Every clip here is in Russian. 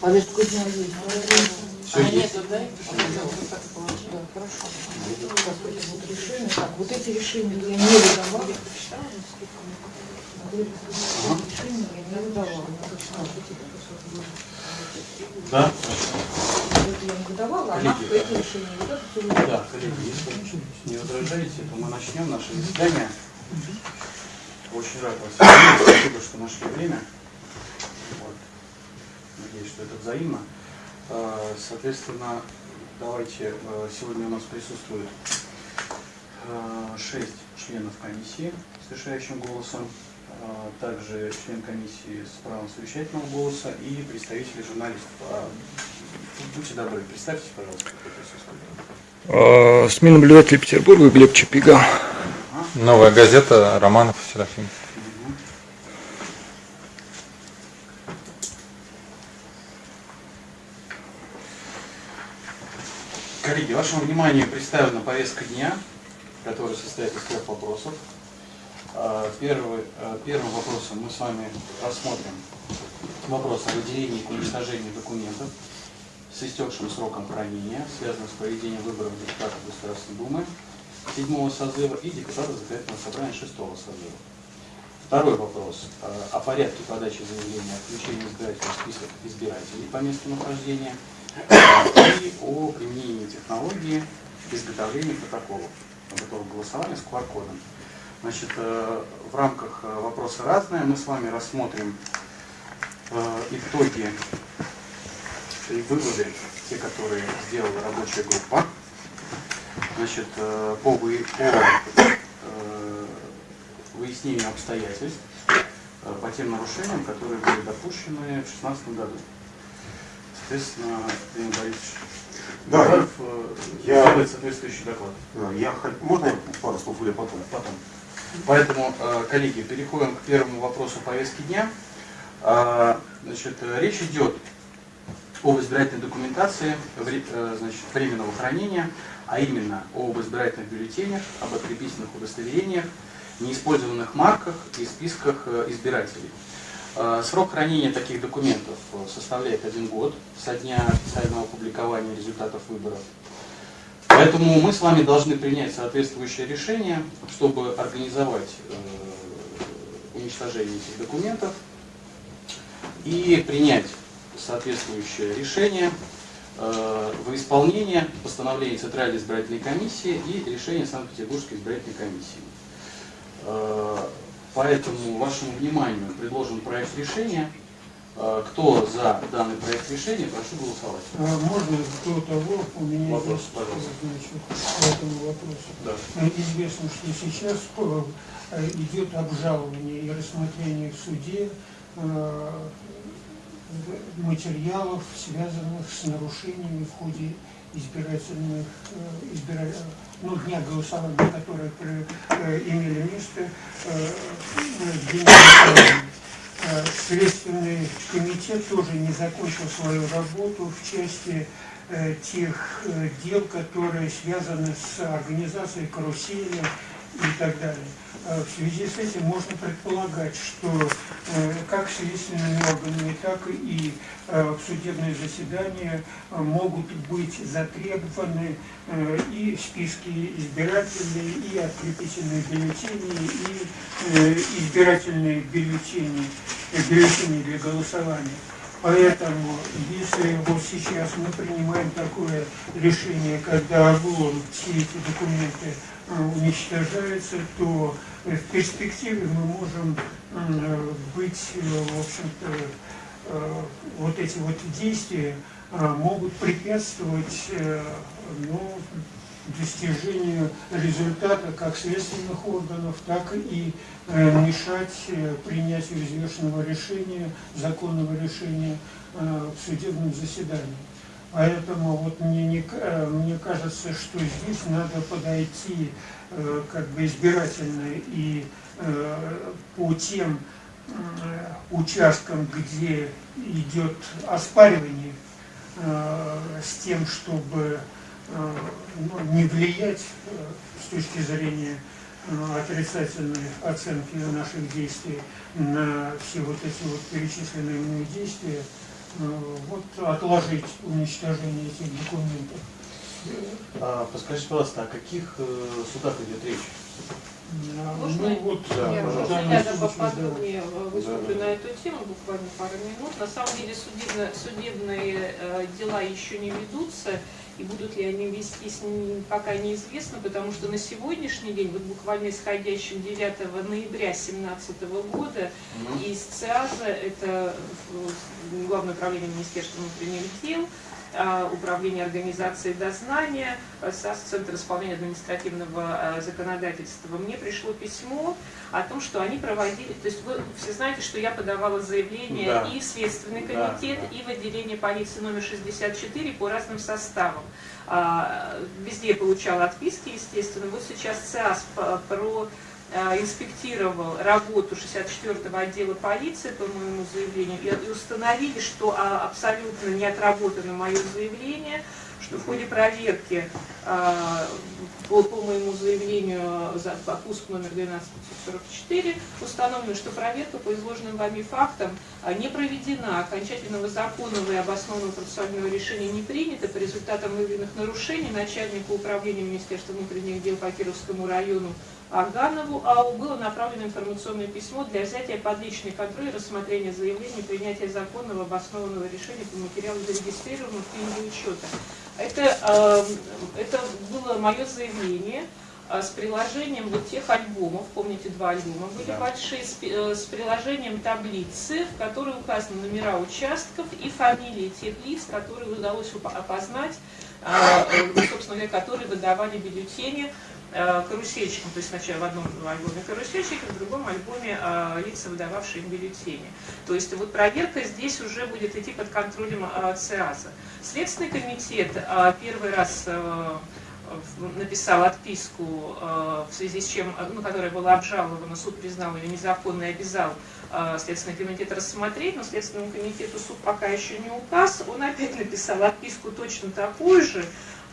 Повестку дня есть. Все а есть. нету, да? Да, хорошо. Так, эти вот решения. Так, вот эти решения я не выдавала. Решения я не выдавала. Да? Я не выдавала, а Коллеги, эти решения. Выдавала. Да, коллеги, если не возражаете, то мы начнем наше заседание. Очень рад вас видеть. Спасибо, что нашли время. Надеюсь, что это взаимно. Э, Соответственно, давайте, э, сегодня у нас присутствует э, шесть членов комиссии с решающим голосом, также член комиссии с правом совещательного голоса и представители журналистов. А, Будьте добры, представьтесь, пожалуйста, кто присутствует. Э, СМИ наблюдатель Петербурга Глеб Чапига. Новая газета Романов Серафим. Коллеги, вашему вниманию представлена повестка дня, которая состоит из трех вопросов. А, Первый, а, первым вопросом мы с вами рассмотрим вопрос о выделении и уничтожении документов с истекшим сроком хранения, связанных с проведением выборов депутатов Государственной Думы седьмого созыва и депутатов Законодательного собрания шестого созыва. Второй вопрос э, о порядке подачи заявления о включении в список избирателей по месту нахождения и о применении технологии изготовления протоколов готового голосования с QR-кодом. Значит, э, в рамках э, вопроса разное мы с вами рассмотрим э, итоги и выводы, те, которые сделала рабочая группа. Значит, по, вы- по выяснению обстоятельств по тем нарушениям, которые были допущены в 2016 году. Соответственно, Леонид Борисович Да, э, я- сделает соответствующий доклад. Да, Я Можно я пару слов или потом? Потом. Поэтому, э, коллеги, переходим к первому вопросу повестки дня. А, Значит, э, речь идет об избирательной документации э, значит, временного хранения, а именно об избирательных бюллетенях, об открепительных удостоверениях, неиспользованных марках и списках э, избирателей. Э, Срок хранения таких документов э, составляет один год со дня официального публикования результатов выборов. Поэтому мы с вами должны принять соответствующее решение, чтобы организовать э, уничтожение этих документов и принять соответствующее решение э, в исполнение постановления Центральной избирательной комиссии и решения Санкт-Петербургской избирательной комиссии. Поэтому вашему вниманию предложен проект решения. Э, Кто за данный проект решения, прошу голосовать. А Можно до того, у меня Вопрос, есть, пожалуйста. значит, по этому вопросу. Да. Э, Известно, что сейчас э, идет обжалование и рассмотрение в суде э, материалов, связанных с нарушениями в ходе избирательных, э, избира- ну, дня голосования, которые при- э, имели место э, голосования. Э, Следственный комитет тоже не закончил свою работу в части э, тех э, дел, которые связаны с организацией карусели и так далее. Э, В связи с этим можно предполагать, что э, как следственными органами, так и э, судебные заседания э, могут быть затребованы и списки избирателей, и открепительные бюллетени, и избирательные бюллетени, бюллетени для голосования. Поэтому, если вот сейчас мы принимаем такое решение, когда облом все эти документы уничтожаются, то в перспективе мы можем э, быть, э, в общем-то, э, вот эти вот действия могут препятствовать ну, достижению результата как следственных органов, так и мешать принятию взвешенного решения, законного решения в судебном заседании. Поэтому вот мне, не э, мне кажется, что здесь надо подойти э, как бы избирательно и э, по тем участкам, где идет оспаривание, с тем, чтобы ну, не влиять с точки зрения отрицательной оценки наших действий на все вот эти вот перечисленные мной действия, вот отложить уничтожение этих документов. А, подскажите, пожалуйста, о каких э, судах идет речь? А, Можно Ну вот, Да, Я можно да. поподробнее э, выступлю Да, да. на эту тему, буквально пару минут. На самом деле судебно- судебные э, дела еще не ведутся, и будут ли они вестись, пока неизвестно, потому что на сегодняшний день, вот буквально исходящим 9 ноября 2017 года, из ЦИАЗа, это Главное управление Министерства внутренних дел, а, Управление организации дознания, э, САС, Центр исполнения административного э, законодательства, мне пришло письмо о том, что они проводили, то есть вы все знаете, что я подавала заявление Да. и в Следственный Да, комитет, да. и в отделение полиции номер 64 по разным составам. А, Везде получала отписки, естественно. Вот сейчас по- про инспектировал работу 64-го отдела полиции по моему заявлению и установили, что а, абсолютно не отработано мое заявление, что в ходе проверки а, по, моему заявлению за пуск номер 12544 установлено, что проверка по изложенным вами фактам а, не проведена, окончательного законного и обоснованного процессуального решения не принято, по результатам выявленных нарушений начальнику управления Министерства внутренних дел по Кировскому району Аганову АО было направлено информационное письмо для взятия под личный контроль, рассмотрения заявления, принятия законного обоснованного решения по материалу зарегистрированного в книге учета. Это, э, это было мое заявление э, с приложением вот тех альбомов, помните, два альбома были Да. большие, с, э, с приложением таблицы, в которой указаны номера участков и фамилии тех лиц, которые удалось опознать, э, собственно говоря, которые выдавали бюллетени э, карусельщикам, то есть сначала в одном альбоме карусельщики, в другом альбоме э, лица, выдававшие им бюллетени. То есть вот проверка здесь уже будет идти под контролем э, ЦИАЗа. Следственный комитет первый раз написал отписку, в связи с чем, ну, которая была обжалована, суд признал ее незаконной и обязал Следственный комитет рассмотреть, но Следственному комитету суд пока еще не указ. Он опять написал отписку точно такую же,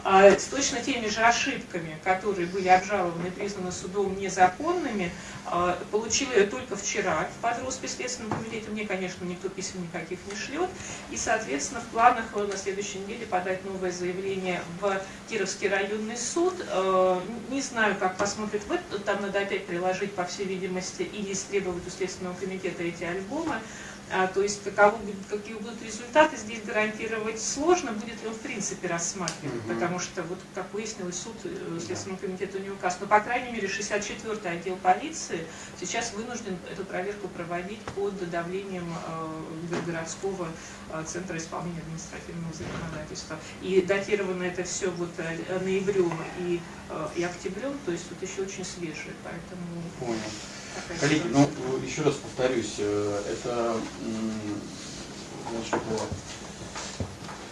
с точно теми же ошибками, которые были обжалованы и признаны судом незаконными, а, получил ее только вчера под роспись Следственного комитета. Мне, конечно, никто писем никаких не шлет. И, соответственно, в планах на следующей неделе подать новое заявление в Кировский районный суд. Э, Не знаю, как посмотрит в это. Там надо опять приложить, по всей видимости, или истребовать у Следственного комитета эти альбомы. А, то есть будет- какие будут результаты, здесь гарантировать сложно, будет ли он в принципе рассматривать, Мгм. потому что, вот как выяснилось, суд э, Следственному комитету не указ. Но, по крайней мере, 64-й отдел полиции сейчас вынужден эту проверку проводить под давлением э, городского э, центра исполнения административного законодательства. И датировано это все вот ноябрем и, и октябрем, то есть вот еще очень свежее, поэтому Понял. Коллеги, ну, еще раз повторюсь, э, это значит,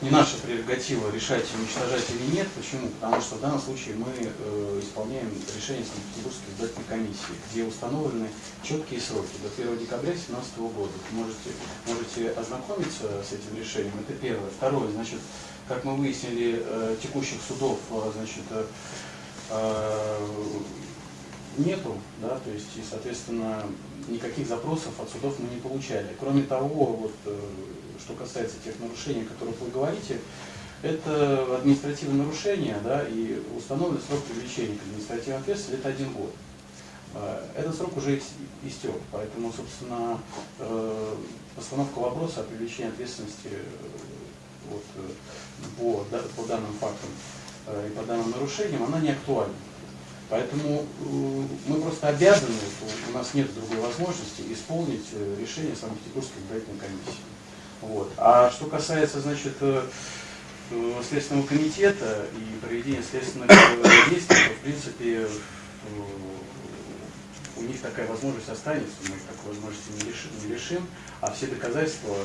не наша прерогатива решать, уничтожать или нет. Почему? Потому что в данном случае мы э, исполняем решение Санкт-Петербургской избирательной комиссии, где установлены четкие сроки до 1 декабря 2017 года. Можете, можете ознакомиться с этим решением. Это первое. Второе, значит, как мы выяснили, э, текущих судов, значит, нету, да, то есть, и, соответственно, никаких запросов от судов мы не получали. Кроме того, вот, э, что касается тех нарушений, о которых вы говорите, это административное нарушение, да, и установленный срок привлечения к административной ответственности это один год. Э, Этот срок уже ис- истек, поэтому, собственно, э, постановка вопроса о привлечении ответственности вот, по, по данным фактам и по данным нарушениям, она не актуальна. Поэтому э, мы просто обязаны, у- нас нет другой возможности исполнить э, решение Санкт-Петербургской избирательной комиссии. Вот. А что касается, значит, э, Следственного комитета и проведения следственных действий, то, в принципе, у них такая возможность останется, мы такой возможности не лишим, не лишим, а все доказательства,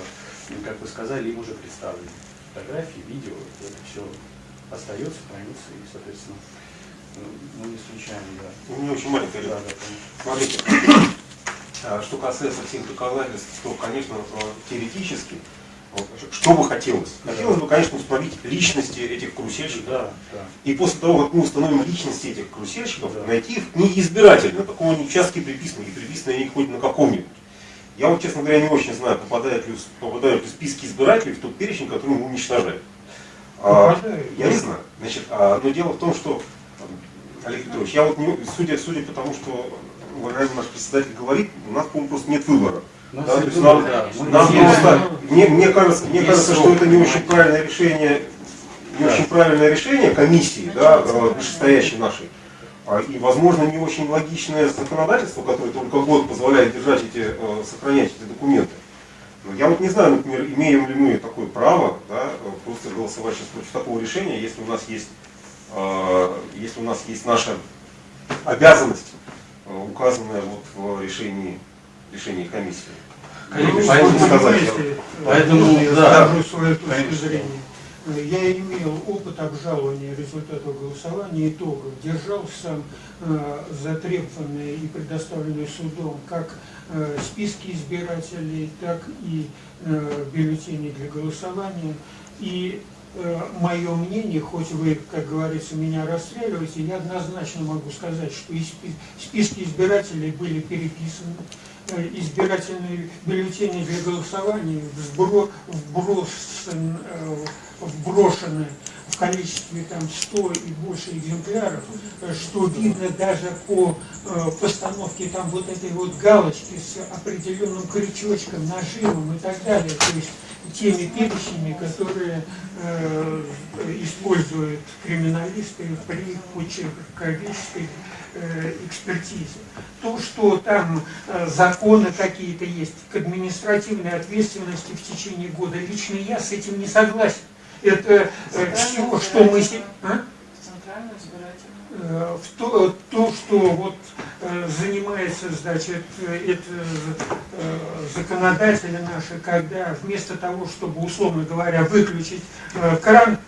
ну, как вы сказали, им уже представлены. Фотографии, видео, это все остается, хранится, и, соответственно, мы не исключаем, да. У меня очень маленькая Да, да, Смотрите, а, что касается всех доказательств, то, конечно, э, теоретически Вот, что бы хотелось? Хотелось бы, конечно, установить личности этих карусельщиков. Да, да. И после того, как мы установим личности этих карусельщиков, найти их не избирательно, такого не участки приписаны, и приписаны они хоть на каком-нибудь. Я вот, честно говоря, не очень знаю, попадают ли, попадают ли списки избирателей в тот перечень, который мы уничтожаем. А, я не знаю. Значит, а, но дело в том, что, Олег Петрович, я вот не, судя, судя по тому, что уважаемый наш председатель говорит, у нас, по-моему, просто нет выбора. Да, то есть нам, да. Нам просто- мне, мне кажется, мне кажется, что это не очень правильное решение, не очень правильное решение комиссии, да, э, вышестоящей нашей. А, И, возможно, не очень логичное законодательство, которое только год позволяет держать эти, э, сохранять эти документы. Но я вот не знаю, например, имеем ли мы такое право, да, э, просто голосовать сейчас против такого решения, если у нас есть, если у нас есть наша обязанность, э, указанная вот в решении, решении комиссии. Коллеги, Ну, поэтому сказать, Поэтому, я да, скажу свою точку конечно. зрения. Я имел опыт обжалования результатов голосования итогов, держал сам э, затребованные и предоставленные судом как э, списки избирателей, так и э, бюллетени для голосования. И мое мнение, хоть вы, как говорится, меня расстреливаете, я однозначно могу сказать, что списки избирателей были переписаны, э, избирательные бюллетени для голосования вбро- э, вброшены в количестве там 100 и больше экземпляров, э, что видно даже по э, постановке там вот этой вот галочки с определенным крючочком, нажимом и так далее. То есть теми перечнями, которые э, используют криминалисты при почерковической э, экспертизе. То, что там э, законы какие-то есть к административной ответственности в течение года, лично я с этим не согласен. Это э, все, что мы... А? Э, в то, то, что вот э, занимается, значит, э, это законодатели наши, когда вместо того, чтобы, условно говоря, выключить кран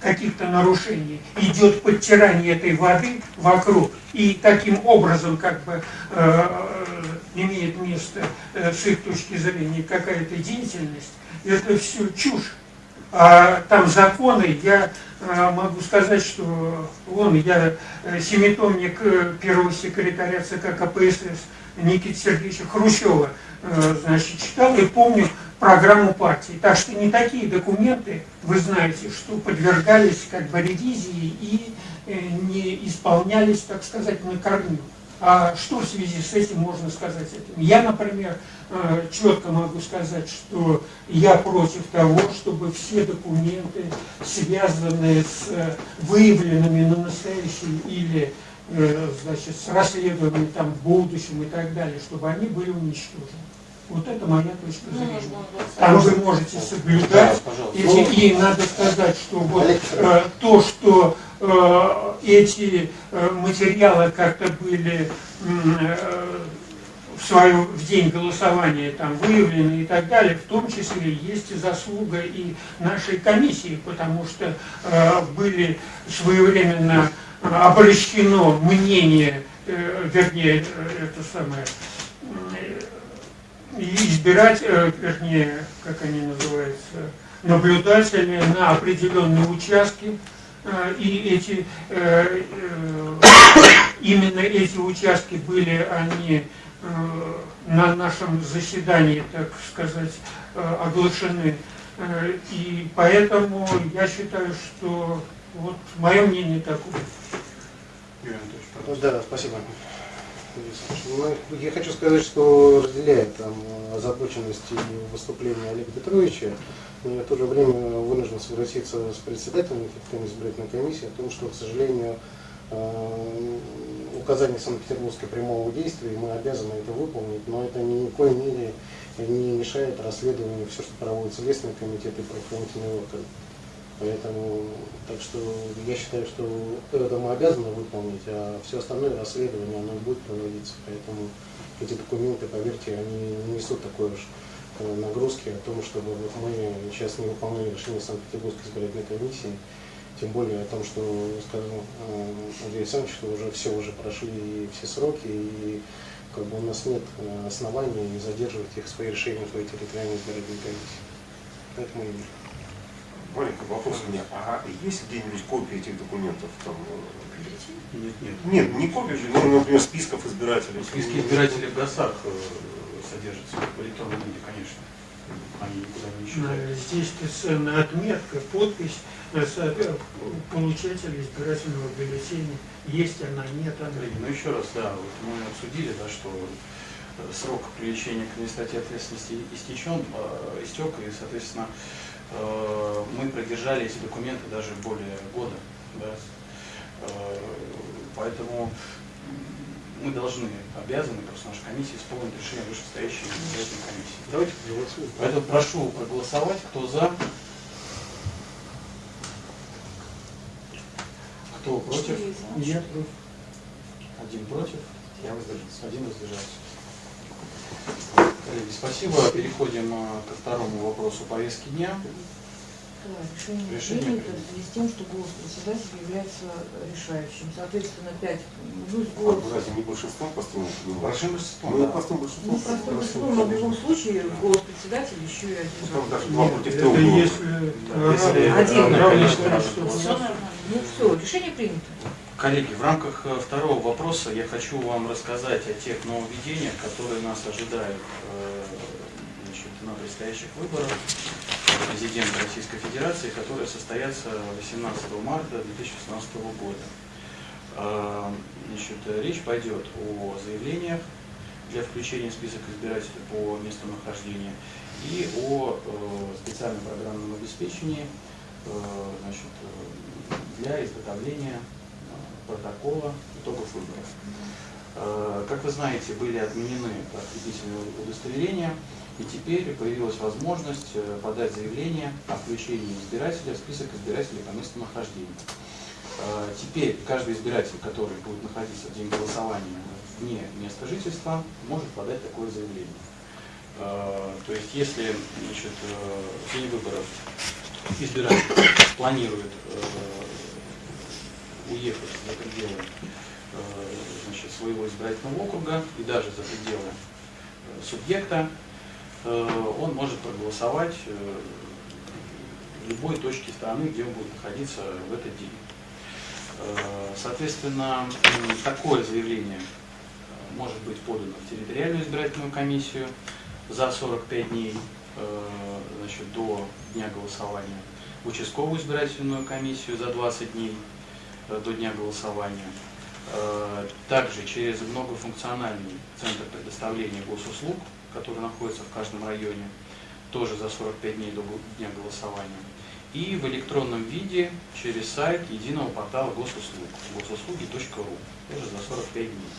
каких-то нарушений, идет подтирание этой воды вокруг, и таким образом как бы имеет место с их точки зрения какая-то деятельность, это все чушь. А там законы, я могу сказать, что вон я э, семитомник э, первого секретаря ЦК КПСС Никиты Сергеевича Хрущева э, значит, читал и помню программу партии. Так что не такие документы, вы знаете, что подвергались как бы ревизии и не исполнялись, так сказать, на корню. А что в связи с этим можно сказать? Я, например, четко могу сказать, что я против того, чтобы все документы, связанные с э, выявленными на настоящий или э, значит, с расследованием там, в будущем и так далее, чтобы они были уничтожены. Вот это моя точка Ну, зрения. Там вы можете Да, соблюдать пожалуйста. эти, и надо сказать, что вот э, то, что э, эти э, материалы как-то были э, в свою в день голосования там выявлены и так далее, в том числе есть и заслуга и нашей комиссии, потому что э, были своевременно э, обращено мнение, э, вернее, э, это самое, э, избирать, э, вернее, как они называются, наблюдатели на определенные участки, и эти, именно эти участки были они на нашем заседании, так сказать, э, оглашены. Э, И поэтому я считаю, что вот мое мнение такое. Юрий Анатольевич. Да, спасибо. Я хочу сказать, что разделяю там озабоченность и выступления Олега Петровича, но я в то же время вынужден согласиться с председателем избирательной комиссии о том, что, к сожалению, э, указание Санкт-Петербургской прямого действия, и мы обязаны это выполнить, но это ни в коей мере не мешает расследованию все, что проводит Следственный комитет и правоохранительные органы. Поэтому, так что я считаю, что это мы обязаны выполнить, а все остальное расследование, оно будет проводиться. Поэтому эти документы, поверьте, они не несут такой уж э, нагрузки о том, чтобы вот мы сейчас не выполняли решение Санкт-Петербургской избирательной комиссии, тем более о том, что, скажем, э, Андрей Александрович, что уже все уже прошли все сроки, и как бы у нас нет э, оснований задерживать их свои решения в своей территориальной избирательной комиссии. Поэтому и Маленький вопрос у меня. А есть где-нибудь копии этих документов? Там, э, Нет, нет. нет, не копии, же, ну, например, списков избирателей. Списки избирателей в ГОСах э, содержатся в электронном виде, конечно. Они никуда не исчезают. Здесь отметка, подпись со- э, получателя избирательного бюллетеня. Есть она, нет она. Коллеги, ну еще раз, да, вот мы обсудили, да, что э, срок привлечения к административной ответственности истечен, э, истек, и, соответственно, мы продержали эти документы даже более года. Да. Поэтому мы должны, обязаны, просто наша комиссия исполнить решение вышестоящей избирательной комиссии. давайте проголосуем. Поэтому прошу проголосовать, кто за, кто против. Нет, Один против, я воздержался. Один воздержался. Коллеги, спасибо. Переходим а, ко второму вопросу повестки дня. Да, решение, Решение принято в связи с тем, что голос председателя является решающим. Соответственно, 5 плюс А, голос. Разве не большинством простым? Большим большинством, Ну, да. простым большинством. Ну, простым большинством, но в любом случае голос председателя еще и один. Там даже два против трех было. если Да, если Один. Ну все, решение принято. Коллеги, в рамках э, второго вопроса я хочу вам рассказать о тех нововведениях, которые нас ожидают э, значит, на предстоящих выборах президента Российской Федерации, которые состоятся 18 марта 2016 года. Э, Значит, речь пойдет о заявлениях для включения в список избирателей по месту нахождения и о э, специальном программном обеспечении э, значит, э, для изготовления протокола итогов выборов. Как вы знаете, были отменены открепительные удостоверения, и теперь появилась возможность э, подать заявление о включении избирателя в список избирателей по месту нахождения. Э, Теперь каждый избиратель, который будет находиться в день голосования вне места жительства, может подать такое заявление. Э, То есть, если значит, в день выборов избиратель планирует уехать за пределы значит, своего избирательного округа и даже за пределы субъекта, он может проголосовать э, в любой точке страны, где он будет находиться в этот день. Э, Соответственно, такое заявление э, может быть подано в территориальную избирательную комиссию за 45 дней э, значит, до дня голосования, в участковую избирательную комиссию за 20 дней э, до дня голосования, Э, также через многофункциональный центр предоставления госуслуг, который находится в каждом районе, тоже за 45 дней до дня голосования, и в электронном виде через сайт единого портала госуслуг госуслуги.ру, тоже за 45 дней.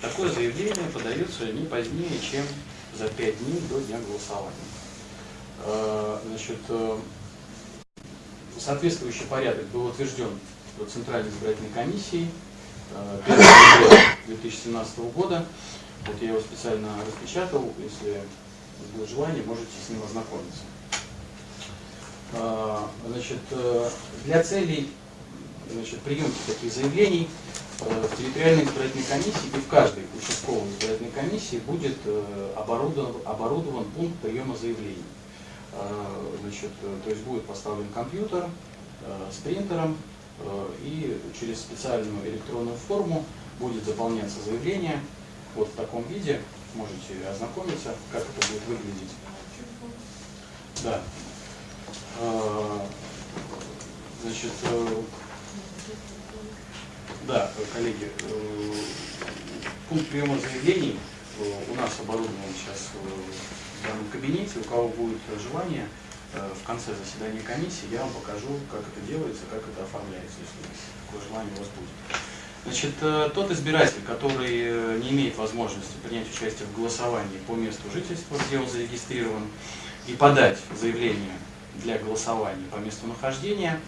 Такое заявление подается не позднее, чем за 5 дней до дня голосования. Э, Значит, э, соответствующий порядок был утвержден Центральной избирательной комиссией э, 1 ноября 2017 года. Вот я его специально распечатал, если будет желание, можете с ним ознакомиться. Э, Значит, э, для целей значит, приемки таких заявлений э, в территориальной избирательной комиссии и в каждой участковой избирательной комиссии будет э, оборудован, оборудован пункт приема заявлений. Э, Значит, то есть будет поставлен компьютер с принтером, и через специальную электронную форму будет заполняться заявление вот в таком виде. Можете ознакомиться, как это будет выглядеть. Да. Э, Значит, э, да, коллеги, э, пункт приема заявлений у нас оборудован сейчас в данном кабинете. У кого будет желание, в конце заседания комиссии я вам покажу, как это делается, как это оформляется, если такое желание у вас будет. Значит, э, тот избиратель, который э, не имеет возможности принять участие в голосовании по месту жительства, где он зарегистрирован, и подать заявление для голосования по месту нахождения,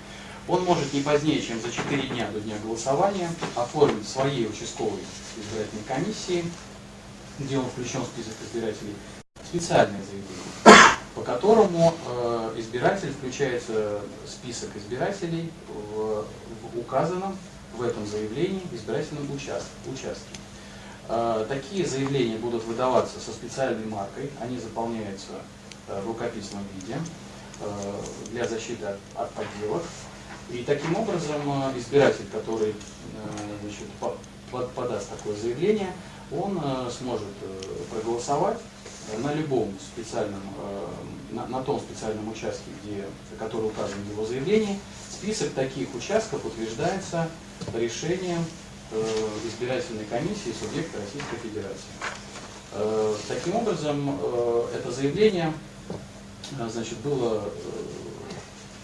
он может не позднее, чем за 4 дня до дня голосования оформить своей участковой избирательной комиссии, где он включен в список избирателей, специальное заявление, по которому э, избиратель включается в список избирателей в указанном в этом заявлении избирательном участке. участке. Такие заявления будут выдаваться со специальной маркой, они заполняются э, в рукописном виде. э, для защиты от, подделок. И таким образом э, избиратель, который значит, по- по- подаст такое заявление, он сможет проголосовать на любом специальном, э, на, на том специальном участке, где, который указан в его заявлении. Список таких участков утверждается решением э, избирательной комиссии субъекта Российской Федерации. Э, Таким образом, э, это заявление э, значит, было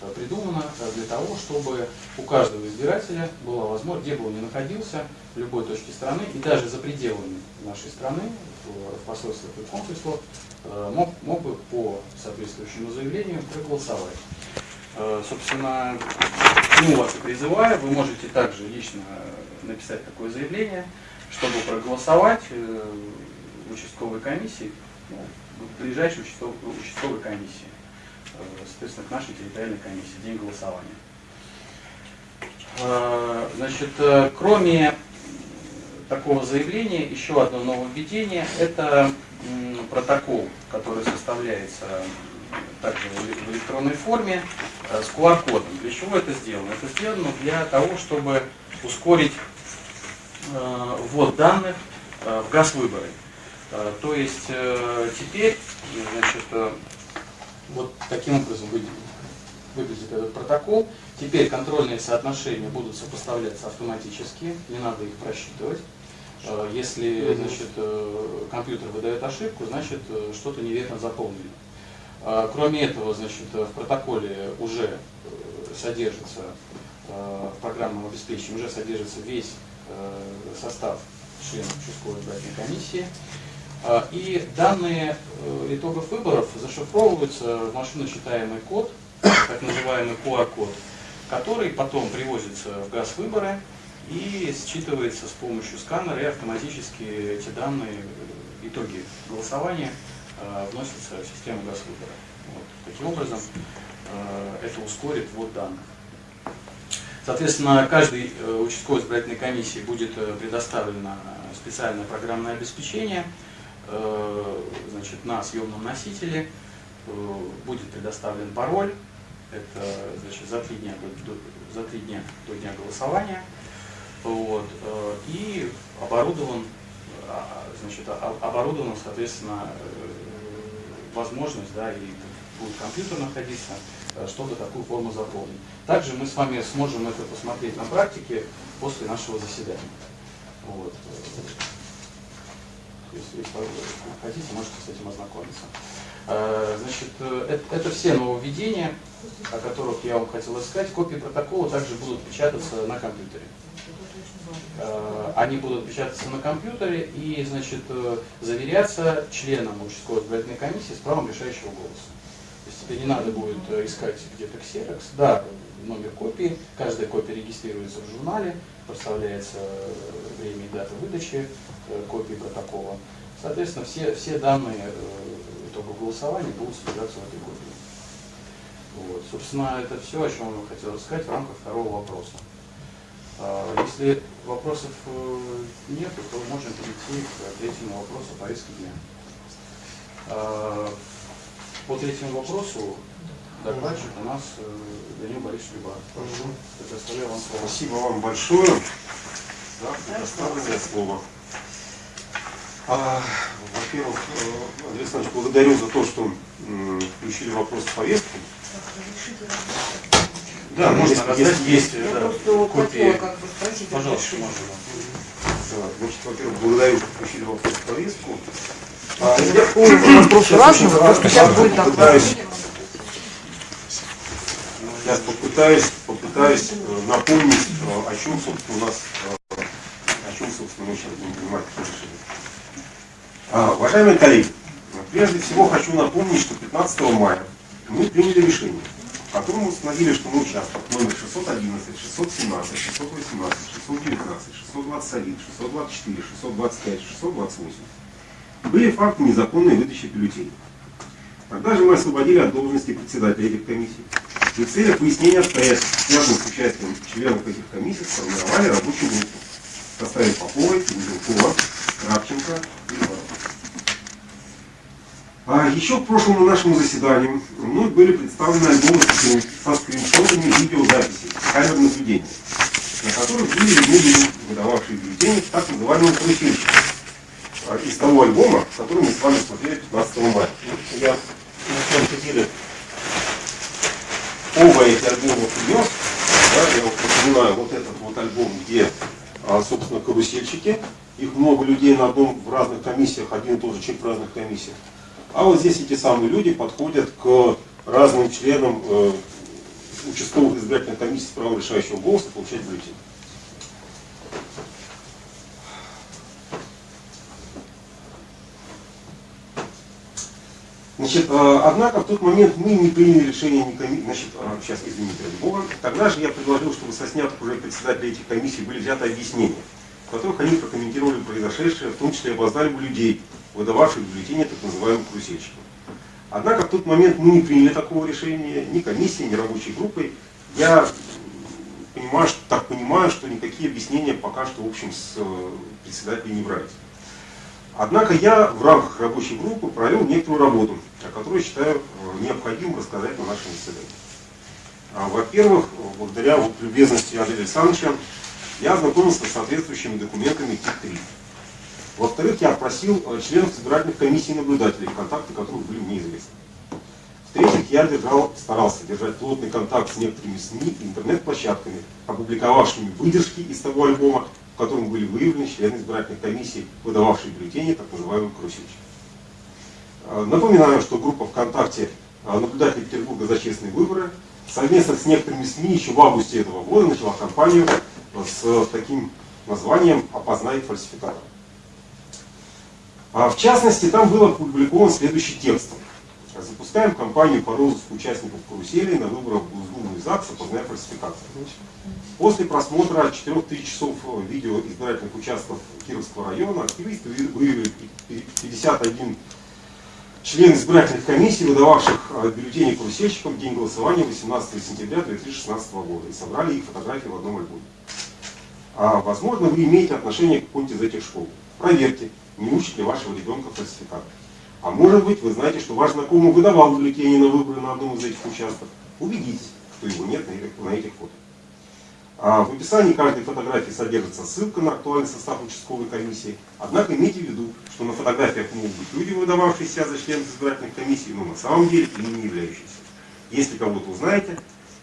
э, придумано э, для того, чтобы у каждого избирателя была возможность, где бы он ни находился, в любой точке страны, и даже за пределами нашей страны, в посольствах и консульствах, э, мог, мог бы по соответствующему заявлению проголосовать. Э, Собственно, чему вас и призываю, вы можете также лично написать такое заявление, чтобы проголосовать э, в участковой комиссии, ну, в ближайшей участковой, участковой комиссии, соответственно, к нашей территориальной комиссии, день голосования. Значит, кроме такого заявления, еще одно нововведение – это протокол, который составляется также в электронной форме э, с QR-кодом. Для чего это сделано? Это сделано для того, чтобы ускорить э, ввод данных э, в ГАЗ-выборы. То есть теперь, значит, вот таким образом вы- выглядит этот протокол. Теперь контрольные соотношения будут сопоставляться автоматически, не надо их просчитывать. Э, Если значит, э, компьютер выдает ошибку, значит э, что-то неверно заполнено. Кроме этого, значит, в протоколе уже содержится в программном обеспечении уже содержится весь состав членов участковой избирательной комиссии. И данные итогов выборов зашифровываются в машиночитаемый код, так называемый QR-код, который потом привозится в газ выборы и считывается с помощью сканера, и автоматически эти данные, э, итоги голосования э, вносятся в систему газ выбора. Вот. Таким образом, э, это ускорит ввод данных. Соответственно, каждой участковой избирательной комиссии будет предоставлено специальное программное обеспечение значит, на съемном носителе. Будет предоставлен пароль. Это значит, за, три дня до- за три дня до дня голосования. Вот. э, И оборудован, а, значит, а- оборудована, соответственно, э, возможность, да, и будет компьютер находиться, э, чтобы такую форму заполнить. Также мы с вами сможем это посмотреть на практике после нашего заседания. Вот. Если, хотите, можете с этим ознакомиться. Э, Значит, э, это, это все нововведения, о которых я вам хотел сказать. Копии протокола также будут печататься на компьютере. Э, Они будут печататься на компьютере и, значит, заверяться членом участковой избирательной комиссии с правом решающего голоса. То есть тебе не надо будет искать где-то ксерокс. Да, номер копии, каждая копия регистрируется в журнале, проставляется время и дата выдачи копии протокола. Соответственно, все, все данные итогов голосования будут содержаться в этой копии. Вот. Собственно, это все, о чем я хотел рассказать в рамках второго вопроса. А, Если вопросов э, нет, то можем перейти к третьему вопросу повестки дня. А, По третьему вопросу докладчик у нас э, Данил Борисович Любаров. Прошу, предоставляю вам слово. Спасибо вам большое за предоставленное слово. А, Во-первых, э, Андрей Александрович, благодарю за то, что включили вопрос в повестку. Да, можно раздать, если есть Я да, копии. хотела как бы спросить. Пожалуйста, можно. Да, Значит, во-первых, благодарю, что включили вопрос в повестку. А, Это я- полный вопрос разного, сейчас, будет попытаюсь. Сейчас попытаюсь, попытаюсь э, напомнить, э, о чем, собственно, у нас, э, о чем, собственно, мы сейчас будем принимать такие решения. А, Уважаемые коллеги, прежде всего хочу напомнить, что 15 мая мы приняли решение, в котором установили, что мы участок номер 611, 617, 618, 619, 621, 624, 625, 628 были факты незаконной выдачи бюллетеней. Тогда же мы освободили от должности председателя этих комиссий. И в целях выяснения обстоятельств, связанных с участием членов этих комиссий, сформировали рабочую группу в составе Поповой, Узелкова, Кравченко и. А еще к прошлому нашему заседанию мной были представлены альбомы со скриншотами видеозаписей камер наблюдения, на которых были люди, выдававшие бюллетени так называемого карусельщика а, из того альбома, который мы с вами смотрели 15 мая. Я на самом деле оба эти альбома принес. Да, я вот напоминаю, вот этот вот альбом, где, а, собственно, карусельщики. Их много людей на одном в разных комиссиях, один и тот же человек в разных комиссиях. А вот здесь эти самые люди подходят к разным членам э, участковых избирательных комиссий с решающего голоса получать бюллетень. Значит, э, однако в тот момент мы не приняли решение ни коми... Значит, э, сейчас, извините, ради бога. Тогда же я предложил, чтобы со снятых уже председателей этих комиссий были взяты объяснения, в которых они прокомментировали произошедшее, в том числе обознали бы людей, выдававших бюллетени так называемым карусельщикам. Однако в тот момент мы не приняли такого решения, ни комиссии, ни рабочей группой. Я понимаю, что, так понимаю, что никакие объяснения пока что в общем с э, председателей не брались. Однако я в рамках рабочей группы провел некоторую работу, о которой считаю э, необходимым рассказать на нашем заседании. А, во-первых, благодаря вот любезности Андрея Александровича, я ознакомился с соответствующими документами ТИК-3. Во-вторых, я опросил э, членов избирательных комиссий и наблюдателей, контакты которых были мне известны. В-третьих, я держал, старался держать плотный контакт с некоторыми СМИ и интернет-площадками, опубликовавшими выдержки из того альбома, в котором были выявлены члены избирательных комиссий, выдававшие бюллетени, так называемых карусельщиков. Э, напоминаю, что группа ВКонтакте э, наблюдателей Петербурга за честные выборы совместно с некоторыми СМИ еще в августе этого года начала кампанию с таким названием «Опознай фальсификатор». А в частности, там был опубликован следующий текст. Запускаем кампанию по розыску участников карусели на выборах в Госдуму и ЗАГС, опознай фальсификацию. После просмотра 4000 часов видео избирательных участков Кировского района активисты выявили 51 член избирательных комиссий, выдававших а, бюллетени карусельщикам в день голосования 18 сентября 2016 года и собрали их фотографии в одном альбоме. А, возможно, вы имеете отношение к какой-нибудь из этих школ. Проверьте, не учит ли вашего ребенка фальсификат. А может быть, вы знаете, что ваш знакомый выдавал бюллетени на выборы на одном из этих участков. Убедитесь, что его нет на этих фото. А в описании каждой фотографии содержится ссылка на актуальный состав участковой комиссии. Однако имейте в виду, что на фотографиях могут быть люди, выдававшие себя за членов избирательных комиссий, но на самом деле ими не являющиеся. Если кого-то узнаете,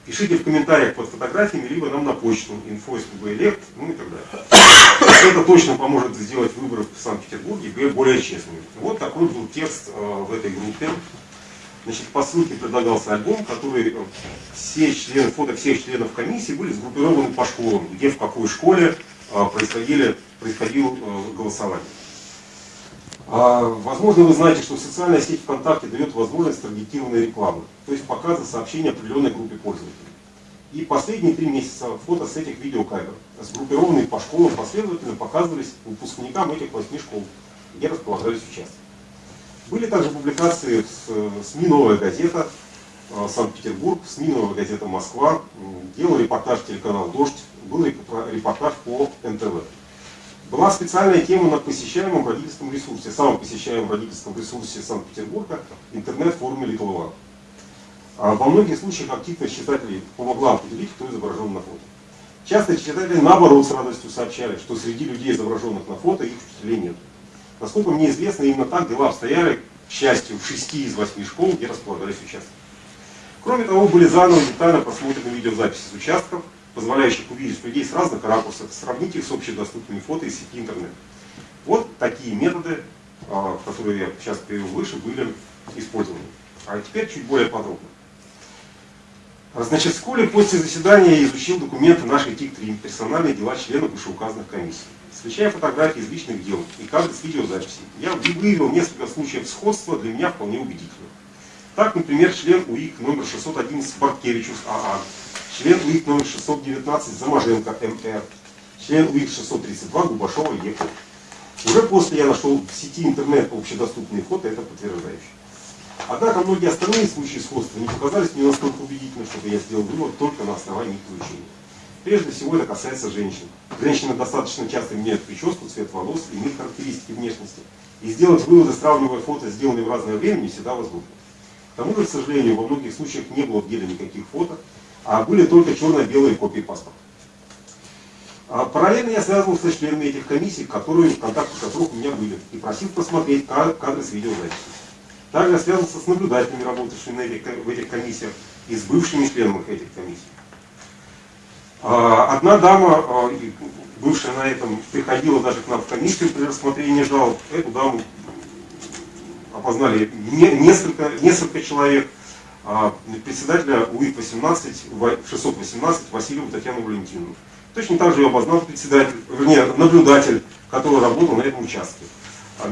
пишите в комментариях под фотографиями, либо нам на почту info.sqb.elect, ну и так далее. Это точно поможет сделать выборы в Санкт-Петербурге более честными. Вот такой был текст э, в этой группе. Значит, по ссылке предлагался альбом, который э, все члены, фото всех членов комиссии были сгруппированы по школам, где в какой школе э, происходили, происходило голосование. А, возможно, вы знаете, что социальная сеть ВКонтакте дает возможность таргетированной рекламы, то есть показа сообщений определенной группе пользователей. И последние три месяца фото с этих видеокамер, сгруппированные по школам, последовательно показывались выпускникам этих восьми школ, где располагались участки. Были также публикации с СМИ «Новая газета», э, Санкт-Петербург, СМИ «Новая газета Москва», делал репортаж телеканал «Дождь», был репортаж по НТВ. Была специальная тема на посещаемом родительском ресурсе, самом посещаемом родительском ресурсе Санкт-Петербурга, интернет-форуме Little а Во многих случаях активность читателей помогла определить, кто изображен на фото. Часто читатели наоборот с радостью сообщали, что среди людей, изображенных на фото, их учителей нет. Насколько мне известно, именно так дела обстояли, к счастью, в шести из восьми школ, где располагались участки. Кроме того, были заново детально просмотрены видеозаписи с участков, позволяющих увидеть людей с разных ракурсов, сравнить их с общедоступными фото из сети интернет. Вот такие методы, а, которые я сейчас привел выше, были использованы. А теперь чуть более подробно. Значит, вскоре после заседания изучил документы нашей ТИК-3, персональные дела членов вышеуказанных комиссий. Встречая фотографии из личных дел и каждый с видеозаписей, я выявил несколько случаев сходства для меня вполне убедительных. Так, например, член УИК номер 611 Барткевичус АА член УИК номер 619 Замаженко МР, член УИК 632 Губашова ЕК. Уже после я нашел в сети интернет общедоступные фото, это подтверждающие. Однако многие остальные случаи сходства не показались мне настолько убедительными, чтобы я сделал вывод только на основании их изучения. Прежде всего это касается женщин. Женщины достаточно часто меняют прическу, цвет волос, иные характеристики внешности. И сделать выводы, сравнивая фото, сделанные в разное время, не всегда возможно. К тому же, к сожалению, во многих случаях не было в деле никаких фото, а были только черно-белые копии паспорта. А параллельно я связывался с членами этих комиссий, которые, в контактах которых у меня были, и просил посмотреть кадры с видеозаписи. Также я связывался с наблюдателями, работавшими в этих комиссиях, и с бывшими членами этих комиссий. А, одна дама, а, бывшая на этом, приходила даже к нам в комиссию при рассмотрении жалоб. Эту даму опознали несколько, несколько человек. А, председателя УИК-18, 618 Васильеву Татьяну Валентиновну. Точно так же ее обознал председатель, вернее, наблюдатель, который работал на этом участке.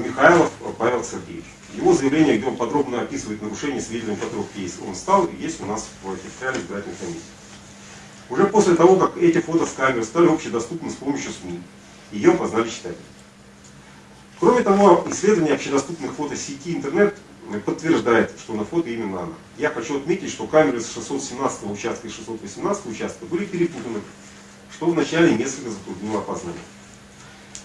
Михайлов Павел Сергеевич. Его заявление, где он подробно описывает нарушения, свидетелем которых есть, он стал, есть у нас в территориальной избирательной комиссии. Уже после того, как эти фото с камер стали общедоступны с помощью СМИ, ее познали читатели. Кроме того, исследование общедоступных фото сети интернет подтверждает, что на фото именно она. Я хочу отметить, что камеры с 617 участка и 618 участка были перепутаны, что вначале несколько затруднило опознание.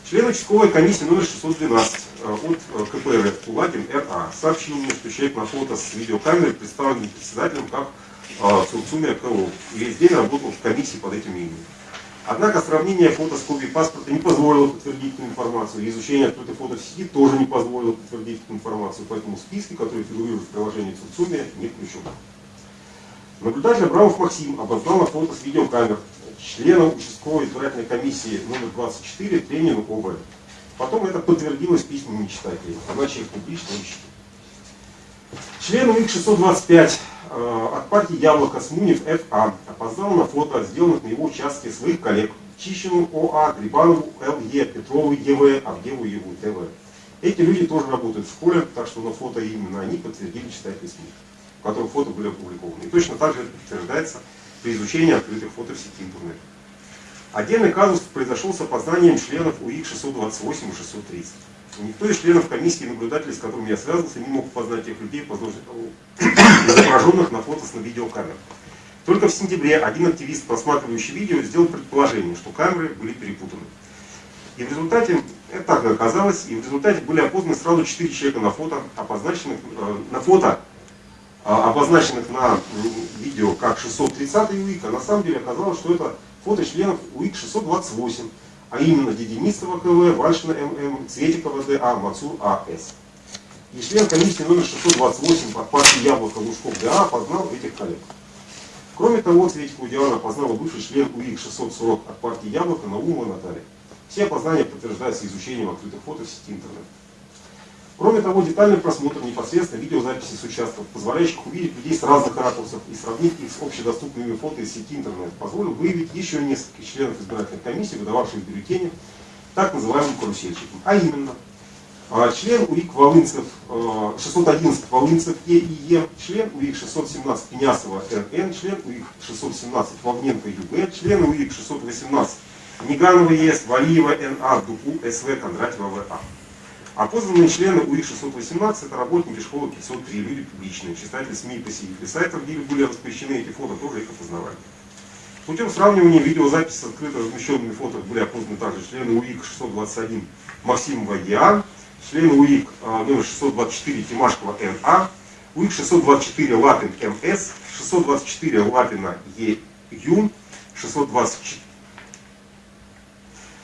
Член участковой комиссии номер 612 э, от э, КПРФ Кулагин РА сообщил мне, что человек на фото с видеокамерой представлен председателем как э, Цуцуми КО и весь день работал в комиссии под этим именем. Однако сравнение фото с копией паспорта не позволило подтвердить эту информацию, изучение открытой фото в сети тоже не позволило подтвердить эту информацию, поэтому списки, которые фигурируют в приложении Цуцуми, не включены. Наблюдатель Абрамов Максим обознал на фото с видеокамер членом участковой избирательной комиссии номер 24 Тренину ОВ. Потом это подтвердилось письмами читателей, иначе их публично ищут. Член УИК 625 э, от партии Яблоко Смунев ФА опознал на фото, сделанных на его участке своих коллег Чищину ОА, Грибанову ЛЕ, Петрову ЕВ, Авдеву ЕВУ ТВ. Эти люди тоже работают в школе, так что на фото именно они подтвердили читатели СМИ, в которых фото были опубликованы. И точно так же это подтверждается при изучении открытых фото в сети интернет. Отдельный казус произошел с опознанием членов УИК 628 и 630. Никто из членов комиссии и наблюдателей, с которыми я связывался, не мог познать тех людей, изображенных на фото с на видеокамер. Только в сентябре один активист, просматривающий видео, сделал предположение, что камеры были перепутаны. И в результате, это так оказалось, и в результате были опознаны сразу четыре человека на фото, обозначенных, э, на фото а, обозначенных на видео как 630 УИК, а на самом деле оказалось, что это фото членов УИК 628, а именно Дединистова КВ, Вальшина ММ, Цветикова ДА, Мацур АС. И член комиссии номер 628 от партии Яблоко Лужков ДА опознал этих коллег. Кроме того, Цветикову Диана опознала бывший член УИК 640 от партии Яблоко Наумова Наталья. Все опознания подтверждаются изучением открытых фото в сети интернет. Кроме того, детальный просмотр непосредственно видеозаписи с участков, позволяющих увидеть людей с разных ракурсов и сравнить их с общедоступными фото из сети интернет, позволил выявить еще несколько членов избирательной комиссии, выдававших бюллетени так называемым карусельщикам. А именно, а, член УИК Волынцев, 611 а, Волынцев ЕИЕ, член УИК 617 Пенясова РН, член УИК 617 Вовненко ЮБ, член УИК 618 Неганова ЕС, Валиева НА, ДУПУ СВ, Кондратьева ВА. Опознанные члены УИ-618 это работники школы 503, люди публичные, читатели СМИ и посетители сайтов, где были распрещены эти фото, тоже их опознавали. Путем сравнивания видеозаписи с открыто размещенными фото были опознаны также члены УИК-621 Максимова ЕА, члены УИК а, номер 624 Тимашкова НА, УИК-624 Лапин МС, 624 Лапина ЕЮН, 624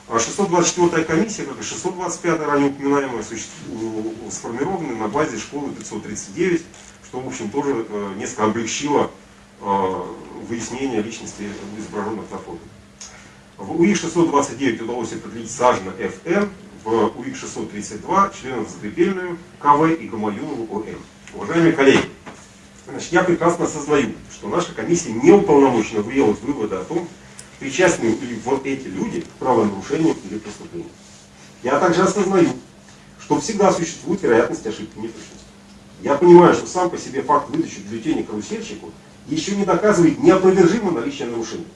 а 624 комиссия, как и 625 ранее упоминаемая, сформированы на базе школы 539, что, в общем, тоже э, несколько облегчило э, выяснение личности изображенных на фото. В УИ-629 удалось определить Сажна ФН, в УИ-632 членов Закрепельную, КВ и Гамаюнову ОМ. Уважаемые коллеги, значит, я прекрасно осознаю, что наша комиссия не уполномочена делать выводы о том, причастны ли вот эти люди к правонарушениям или преступлениям. Я также осознаю, что всегда существует вероятность ошибки неточности. Я понимаю, что сам по себе факт выдачи бюллетеня карусельщику еще не доказывает неопровержимо наличие нарушений.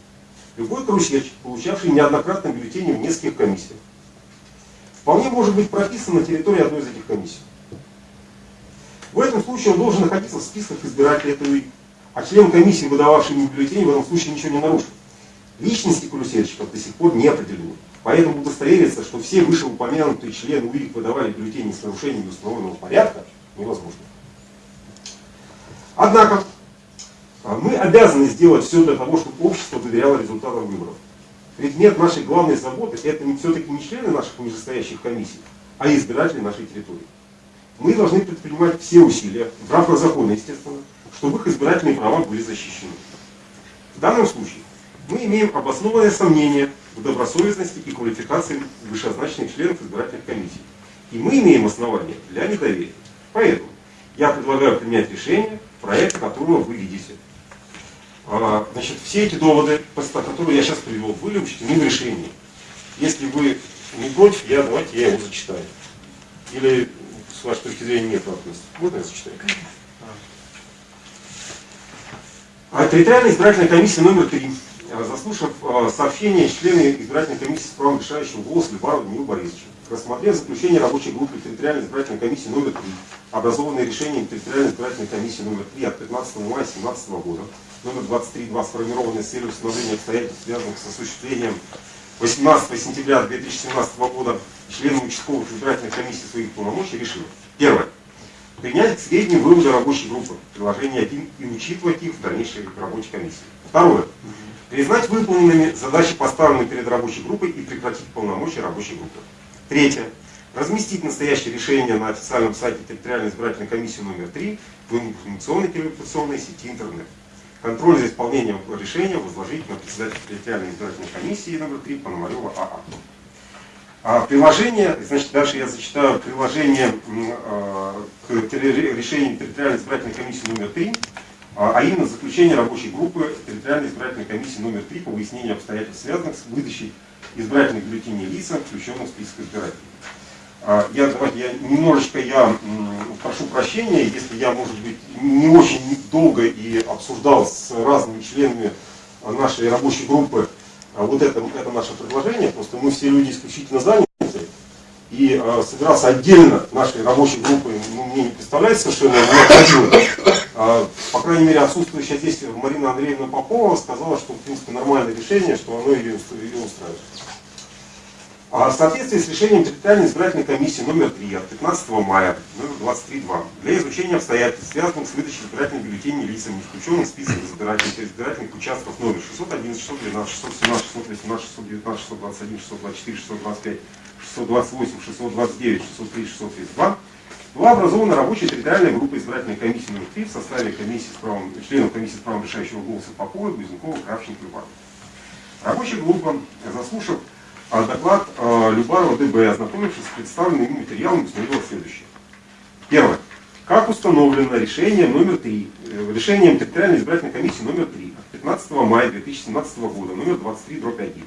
Любой карусельщик, получавший неоднократно бюллетени в нескольких комиссиях, вполне может быть прописан на территории одной из этих комиссий. В этом случае он должен находиться в списках избирателей этой а член комиссии, выдававший ему бюллетени, в этом случае ничего не нарушил. Личности карусельщиков до сих пор не определены. Поэтому удостовериться, что все вышеупомянутые члены УИК выдавали бюллетени с нарушением установленного порядка, невозможно. Однако, а, мы обязаны сделать все для того, чтобы общество доверяло результатам выборов. Предмет нашей главной заботы это все-таки не члены наших нижестоящих комиссий, а избиратели нашей территории. Мы должны предпринимать все усилия, в рамках закона, естественно, чтобы их избирательные права были защищены. В данном случае мы имеем обоснованное сомнение в добросовестности и квалификации вышеозначенных членов избирательных комиссий. И мы имеем основания для недоверия. Поэтому я предлагаю принять решение, проект которого вы видите. А, значит, все эти доводы, которые я сейчас привел, были учтены в решении. Если вы не против, я, давайте я его зачитаю. Или с вашей точки зрения нет вопросов. Можно я зачитаю? А территориальная избирательная комиссия номер 3 Э, заслушав э, сообщение члены избирательной комиссии с правом решающего голоса Любарова Данила Борисовича, рассмотрев заключение рабочей группы территориальной избирательной комиссии номер 3, образованной решением территориальной избирательной комиссии номер 3 от 15 мая 2017 года, номер 23.2, сформированной с целью установления обстоятельств, связанных с осуществлением 18 сентября 2017 года членам участковых избирательных комиссий своих полномочий, решил. Первое. Принять к сведению выводы рабочей группы, приложение 1, и учитывать их в дальнейшей рабочей комиссии. Второе признать выполненными задачи, поставленные перед рабочей группой и прекратить полномочия рабочей группы. Третье. Разместить настоящее решение на официальном сайте территориальной избирательной комиссии номер 3 в информационной телевизионной сети интернет. Контроль за исполнением решения возложить на председателя территориальной избирательной комиссии номер 3 Пономарева АА. А приложение, значит, дальше я зачитаю приложение э, к решению территориальной избирательной комиссии номер 3 а, а именно заключение рабочей группы территориальной избирательной комиссии номер 3 по выяснению обстоятельств, связанных с выдачей избирательных бюллетеней лицам, включенных в список избирателей. А, я, давайте, я немножечко я прошу прощения, если я, может быть, не очень долго и обсуждал с разными членами нашей рабочей группы а, вот это, это наше предложение, просто мы все люди исключительно заняты, и э, собираться отдельно нашей рабочей группой ну, мне не представляется совершенно необходимо. А, по крайней мере, отсутствующая здесь Марина Андреевна Попова сказала, что в принципе нормальное решение, что оно ее, ее устраивает. А в соответствии с решением территориальной избирательной комиссии номер 3 от 15 мая номер 23.2 для изучения обстоятельств, связанных с выдачей избирательных бюллетеней лицам, не включенных в список избирательных, избирательных участков номер 611, 612, 617, 618, 619, 621, 624, 625, 628, 629, 603, 632 была образована рабочая территориальная группа избирательной комиссии номер 3 в составе комиссии с правом, членов комиссии с правом решающего голоса Попова, Близнюкова, Кравченко, Любарова. Рабочая группа, заслушав а, доклад а, Любарова ДБ, ознакомившись с представленными материалами, установила следующее. Первое. Как установлено решением номер 3, э, решением территориальной избирательной комиссии номер 3 от 15 мая 2017 года, номер 23, дробь 1.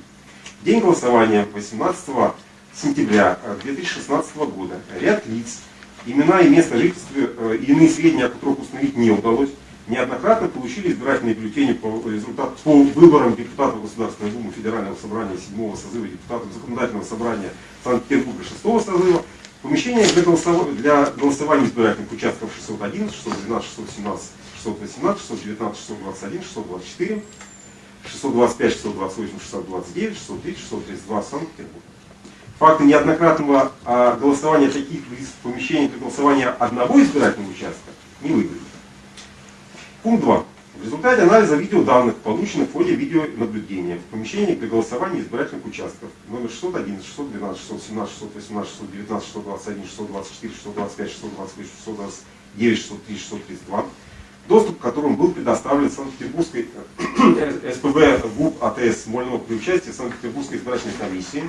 День голосования 18 сентября 2016 э, года ряд лиц, имена и место жительства э, и иные сведения, о которых установить не удалось, неоднократно получили избирательные бюллетени по, результат, по выборам депутатов Государственной Думы Федерального собрания 7 созыва, депутатов Законодательного собрания Санкт-Петербурга 6 созыва, помещения для, голосов... для голосования избирательных участков 611, 612, 617, 618, 619, 621, 624, 625, 628, 629, 630, 632 Санкт-Петербург. Факты неоднократного а, голосования таких помещении для голосования одного избирательного участка не выявлено. Пункт 2. В результате анализа видеоданных, полученных в ходе видеонаблюдения в помещении для голосования избирательных участков номер 611, 612, 617, 618, 619, 621, 624, 625, 628, 629, 603, 632, доступ к которым был предоставлен Санкт-Петербургской СПБ ГУП АТС Смольного при участии Санкт-Петербургской избирательной комиссии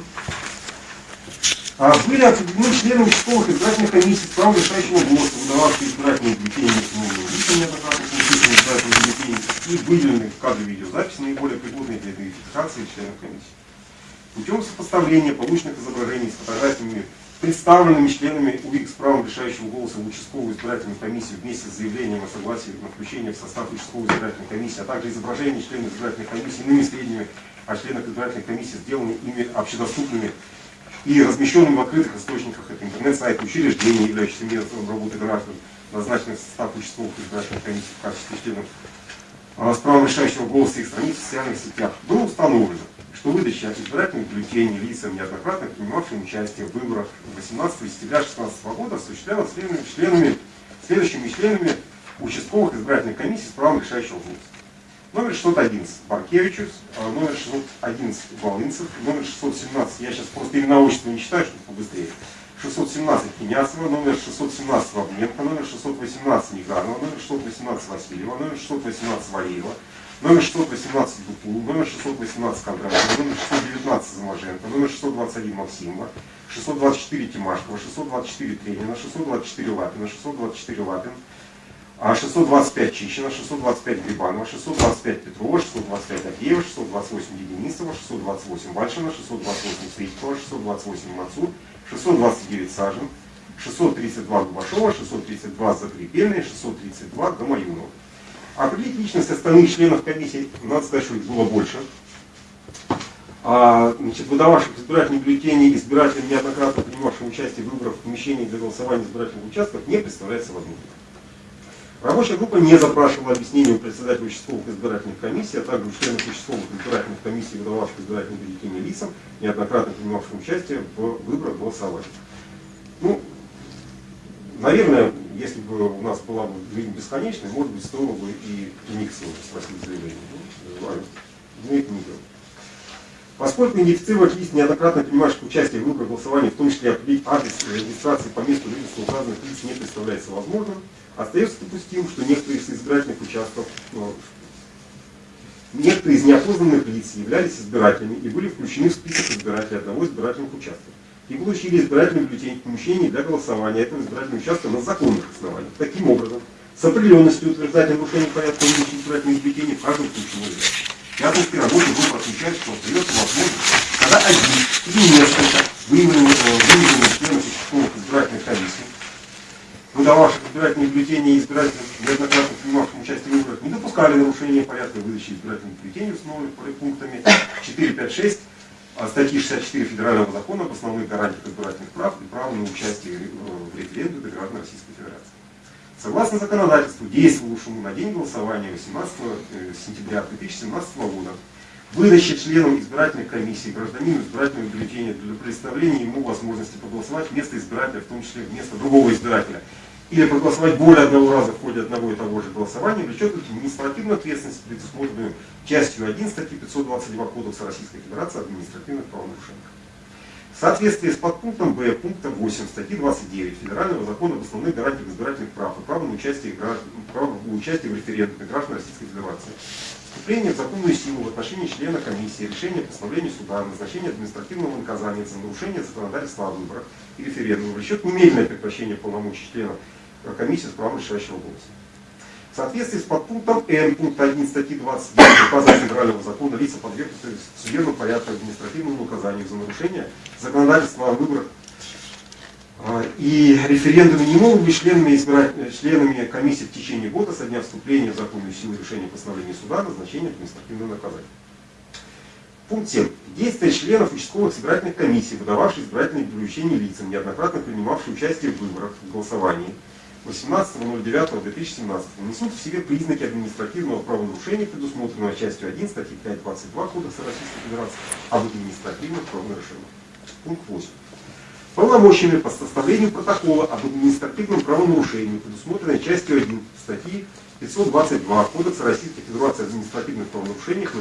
были определены члены участковых избирательных комиссий с правом решающего голоса, выдававшие избирательные бюллетени лицам неоднократно получившим избирательные бюллетени и выделенных в кадре видеозаписи наиболее пригодные для идентификации членов комиссии. Путем сопоставления полученных изображений с фотографиями, представленными членами УИК с правом решающего голоса в участковую избирательную комиссию вместе с заявлением о согласии на включение в состав участковой избирательной комиссии, а также изображение членов избирательной комиссии иными сведениями о членах избирательной комиссии, сделанными ими общедоступными и размещенным в открытых источниках, это интернет-сайт учреждений, являющихся местом работы граждан, назначенных в состав участковых избирательных комиссий в качестве членов а, с правом решающего голоса их страниц в социальных сетях, было установлено, что выдача избирательных бюллетеней лицам, неоднократно принимавшим участие в выборах 18 сентября 2016 года, осуществлялась членами, следующими членами участковых избирательных комиссий с правом решающего голоса. Номер 611 Баркевичус, а, номер 611 Волынцев, номер 617, я сейчас просто имена отчества не читаю, чтобы побыстрее. 617 Кеняцева, номер 617 Вавненко, номер 618 Негарова, номер 618 Васильева, номер 618 Валеева, номер 618 Бутул, номер 618 Кондратьева, номер 619 Заможенко, номер 621 Максимова, 624 Тимашкова, 624 Тренина, 624 Лапина, 624 Лапин, а 625 Чищина, 625 Грибанова, 625 Петрова, 625 Агеева, 628 Единистова, 628 Бальшина, 628 Стричкова, 628 Мацур, 629 Сажин, 632 Губашова, 632 Закрепельная, 632 Гамаюнова. Определить личность остальных членов комиссии, надо сказать, что их было больше. А, значит, выдававших избирательные бюллетени избирателям, неоднократно принимавшим участие в выборах в для голосования избирательных участков, не представляется возможным. Рабочая группа не запрашивала объяснения у председателя участковых избирательных комиссий, а также у членов участковых избирательных комиссий, выдававших избирательные бюллетени лицам, неоднократно принимавшим участие в выборах голосования. Ну, наверное, если бы у нас была бы жизнь бесконечная, может быть, стоило бы и Никсона спросить заявление. Ну, не делал. Поскольку идентифицировать лист неоднократно принимавших участие в выборах голосования, в том числе определить адрес регистрации по месту жительства указанных лиц не представляется возможным, Остается допустим, что некоторые из избирательных участков, ну, некоторые из неопознанных лиц являлись избирателями и были включены в список избирателей одного из избирательных участков и получили избирательные бюллетени в помещении для голосования этого избирательного участка на законных основаниях. Таким образом, с определенностью утверждать нарушение порядка выдачи избирательных бюллетеней в каждом случае нельзя. Пятницкий рабочий группа отмечает, что остается возможность, когда один или несколько выявленных членов участковых избирательных комиссий выдававших избирательные бюллетени избирателям, неоднократно принимавшим участие в выборах, не допускали нарушения порядка выдачи избирательных бюллетеней, установленных пунктами 4, 5, 6 статьи 64 Федерального закона об основных гарантиях избирательных прав и права на участие в референдуме граждан Российской Федерации. Согласно законодательству, действовавшему на день голосования 18 э, сентября 2017 года, выдача членам избирательной комиссии гражданину избирательного бюллетеня для предоставления ему возможности проголосовать вместо избирателя, в том числе вместо другого избирателя, или проголосовать более одного раза в ходе одного и того же голосования, влечет административную ответственность, предусмотренную частью 1 статьи 522 Кодекса Российской Федерации административных правонарушений. В соответствии с подпунктом Б пункта 8 статьи 29 Федерального закона об основных гарантиях избирательных прав и права на участие, право участие в референдуме граждан Российской Федерации, вступление в законную силу в отношении члена комиссии, решение постановления суда, назначение административного наказания за нарушение законодательства о выборах и референдуме влечет немедленное прекращение полномочий членов комиссии с правом решающего голоса. В соответствии с подпунктом Н пункта 1 статьи 29 указа Федерального закона лица подвергнуты судебному порядку административному наказанию за нарушение законодательства о выборах а, и референдуме не могут быть членами, избирать, членами комиссии в течение года со дня вступления в законную силу решения постановления суда назначения административного наказания. Пункт 7. Действия членов участковых избирательных комиссий, выдававших избирательные бюллетени лицам, неоднократно принимавших участие в выборах, в голосовании, 18.09.2017 несут в себе признаки административного правонарушения, предусмотренного частью 1 статьи 5.22 Кодекса Российской Федерации об административных правонарушениях. Пункт 8. Полномочиями по составлению протокола об административном правонарушении, предусмотренной частью 1 статьи 522 Кодекса Российской Федерации об административных правонарушениях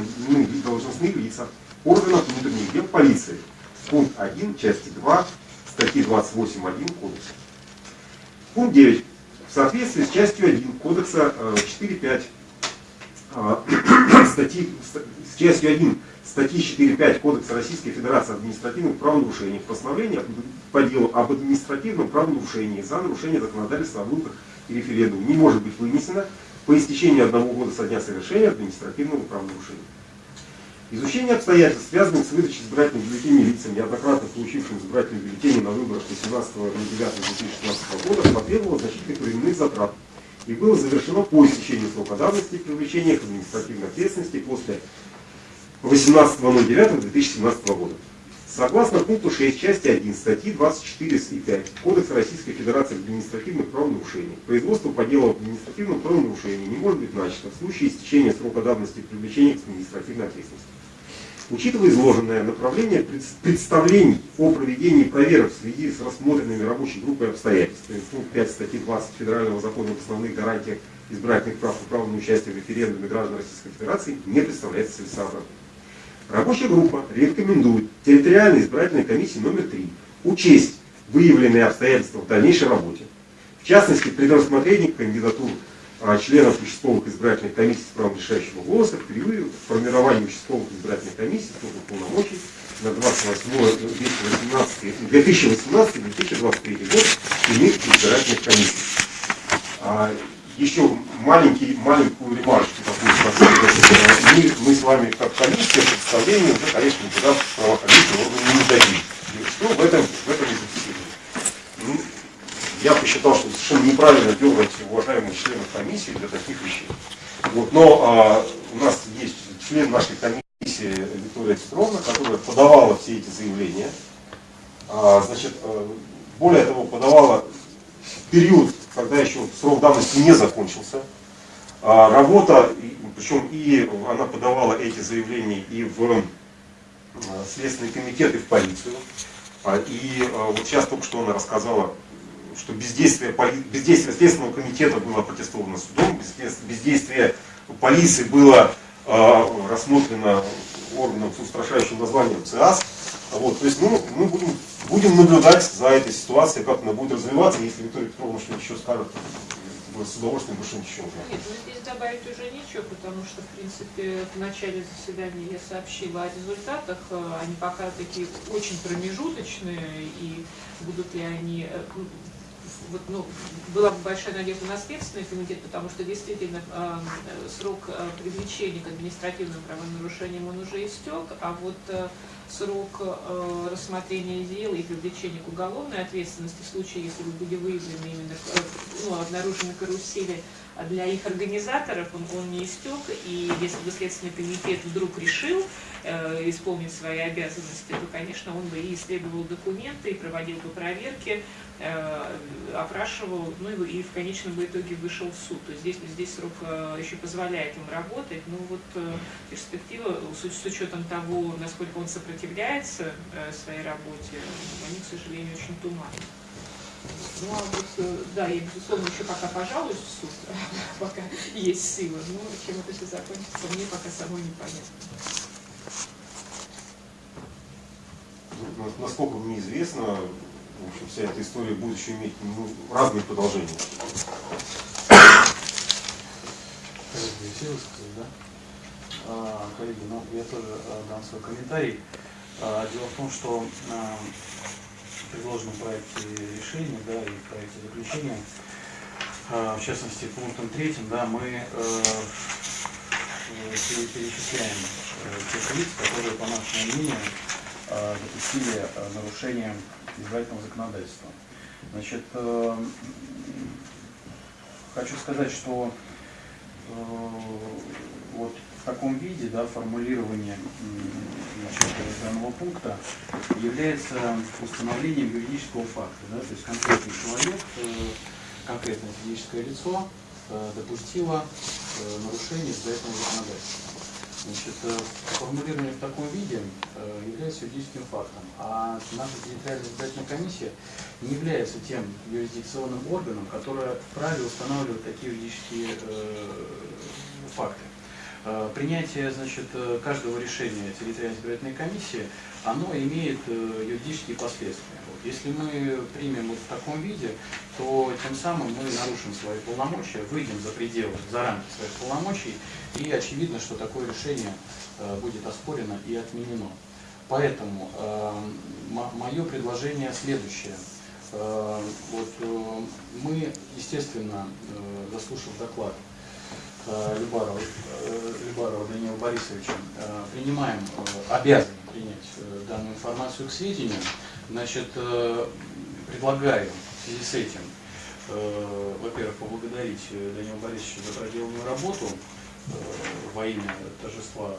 должностные лица органов внутренних дел полиции. Пункт 1 части 2 статьи 28.1 Кодекса. Пункт 9 в соответствии с частью 1 Кодекса 4.5 э, э, статьи, с частью 1 статьи 4.5 Кодекса Российской Федерации административных правонарушений постановление по делу об административном правонарушении за нарушение законодательства о выборах и референдуме не может быть вынесено по истечении одного года со дня совершения административного правонарушения. Изучение обстоятельств, связанных с выдачей избирательных бюллетеней лицам, неоднократно получившим избирательные бюллетени на выборах 18.09.2016 года, потребовало значительных временных затрат и было завершено по истечению срока давности привлечения к административной ответственности после 18.09.2017 года. Согласно пункту 6 части 1 статьи 24 и 5 Кодекса Российской Федерации административных правонарушений, производство по делу об административном правонарушении не может быть начато в случае истечения срока давности привлечения к административной ответственности. Учитывая изложенное направление представлений о проведении проверок в связи с рассмотренными рабочей группой обстоятельствами, пункт 5 статьи 20 Федерального закона об основных гарантиях избирательных прав и права на участие в референдуме граждан Российской Федерации не представляется целесообразным. Рабочая группа рекомендует территориальной избирательной комиссии номер 3 учесть выявленные обстоятельства в дальнейшей работе. В частности, при рассмотрении членов участковых избирательных комиссий с правом решающего голоса в период формирования участковых избирательных комиссий сроков полномочий на 2018-2023 год иных избирательных комиссий. А, еще маленький, маленькую ремарочку такую мы, мы с вами как комиссия представление уже, конечно, никуда в правоохранительные органы не дадим. Что в этом, в этом и я посчитал, что совершенно неправильно дергать уважаемых членов комиссии для таких вещей. Вот, но а, у нас есть член нашей комиссии Виктория Петровна, которая подавала все эти заявления. А, значит, а, более того, подавала в период, когда еще срок давности не закончился. А, работа, причем и она подавала эти заявления и в а, Следственный комитет, и в полицию. А, и а, вот сейчас только что она рассказала, что бездействие, бездействие Следственного комитета было протестовано судом, бездействие полиции было э, рассмотрено органом с устрашающим названием ЦИАС. Вот, то есть ну, мы будем, будем наблюдать за этой ситуацией, как она будет развиваться. Если Виктория Петровна что-нибудь еще скажет, с удовольствием больше ничего. Нет, ну здесь добавить уже нечего, потому что, в принципе, в начале заседания я сообщила о результатах. Э, они пока такие очень промежуточные, и будут ли они э, вот, ну, была бы большая надежда на Следственный комитет, потому что действительно э, срок э, привлечения к административным правонарушениям он уже истек, а вот э, срок э, рассмотрения дел и привлечения к уголовной ответственности в случае, если были выявлены именно, э, ну, обнаружены карусели для их организаторов, он, он не истек, и если бы Следственный комитет вдруг решил э, исполнить свои обязанности, то, конечно, он бы и исследовал документы, и проводил бы проверки, э, опрашивал, ну и, и в конечном итоге вышел в суд. То есть здесь, здесь срок э, еще позволяет им работать, но вот э, перспектива, с, с учетом того, насколько он сопротивляется э, своей работе, они, к сожалению, очень туманны. Ну, а вот, э, да, я, безусловно, еще пока пожалуюсь в суд, пока есть силы, но чем это все закончится, мне пока самой непонятно. Ну, насколько мне известно, в общем, вся эта история будет еще иметь ну, разные продолжения. Все высказали, да? А, коллеги, ну я тоже а, дам свой комментарий. А, дело в том, что а, в предложенном проекте решения да, и проекте заключения, а, в частности пунктом третьим, да, мы э, перечисляем э, тех лиц, которые, по нашему мнению, э, допустили нарушение избирательного законодательства. Значит, хочу сказать, что вот в таком виде да, формулирование значит, данного пункта является установлением юридического факта. Да, то есть конкретный человек, э, конкретное физическое лицо э, допустило э, нарушение избирательного законодательства. Значит, формулирование в таком виде является юридическим фактом, а наша территориальная избирательная комиссия не является тем юрисдикционным органом, которое вправе устанавливать такие юридические факты. Принятие значит, каждого решения территориальной избирательной комиссии, оно имеет юридические последствия. Вот. Если мы примем вот в таком виде, то тем самым мы нарушим свои полномочия, выйдем за пределы, за рамки своих полномочий и очевидно, что такое решение э, будет оспорено и отменено. Поэтому э, мое предложение следующее. Э, вот, мы, естественно, заслушав доклад Любарова, Любарова Данила Борисовича, принимаем, обязаны принять данную информацию к сведению. Значит, предлагаю в связи с этим, во-первых, поблагодарить Данила Борисовича за проделанную работу, Э, во имя торжества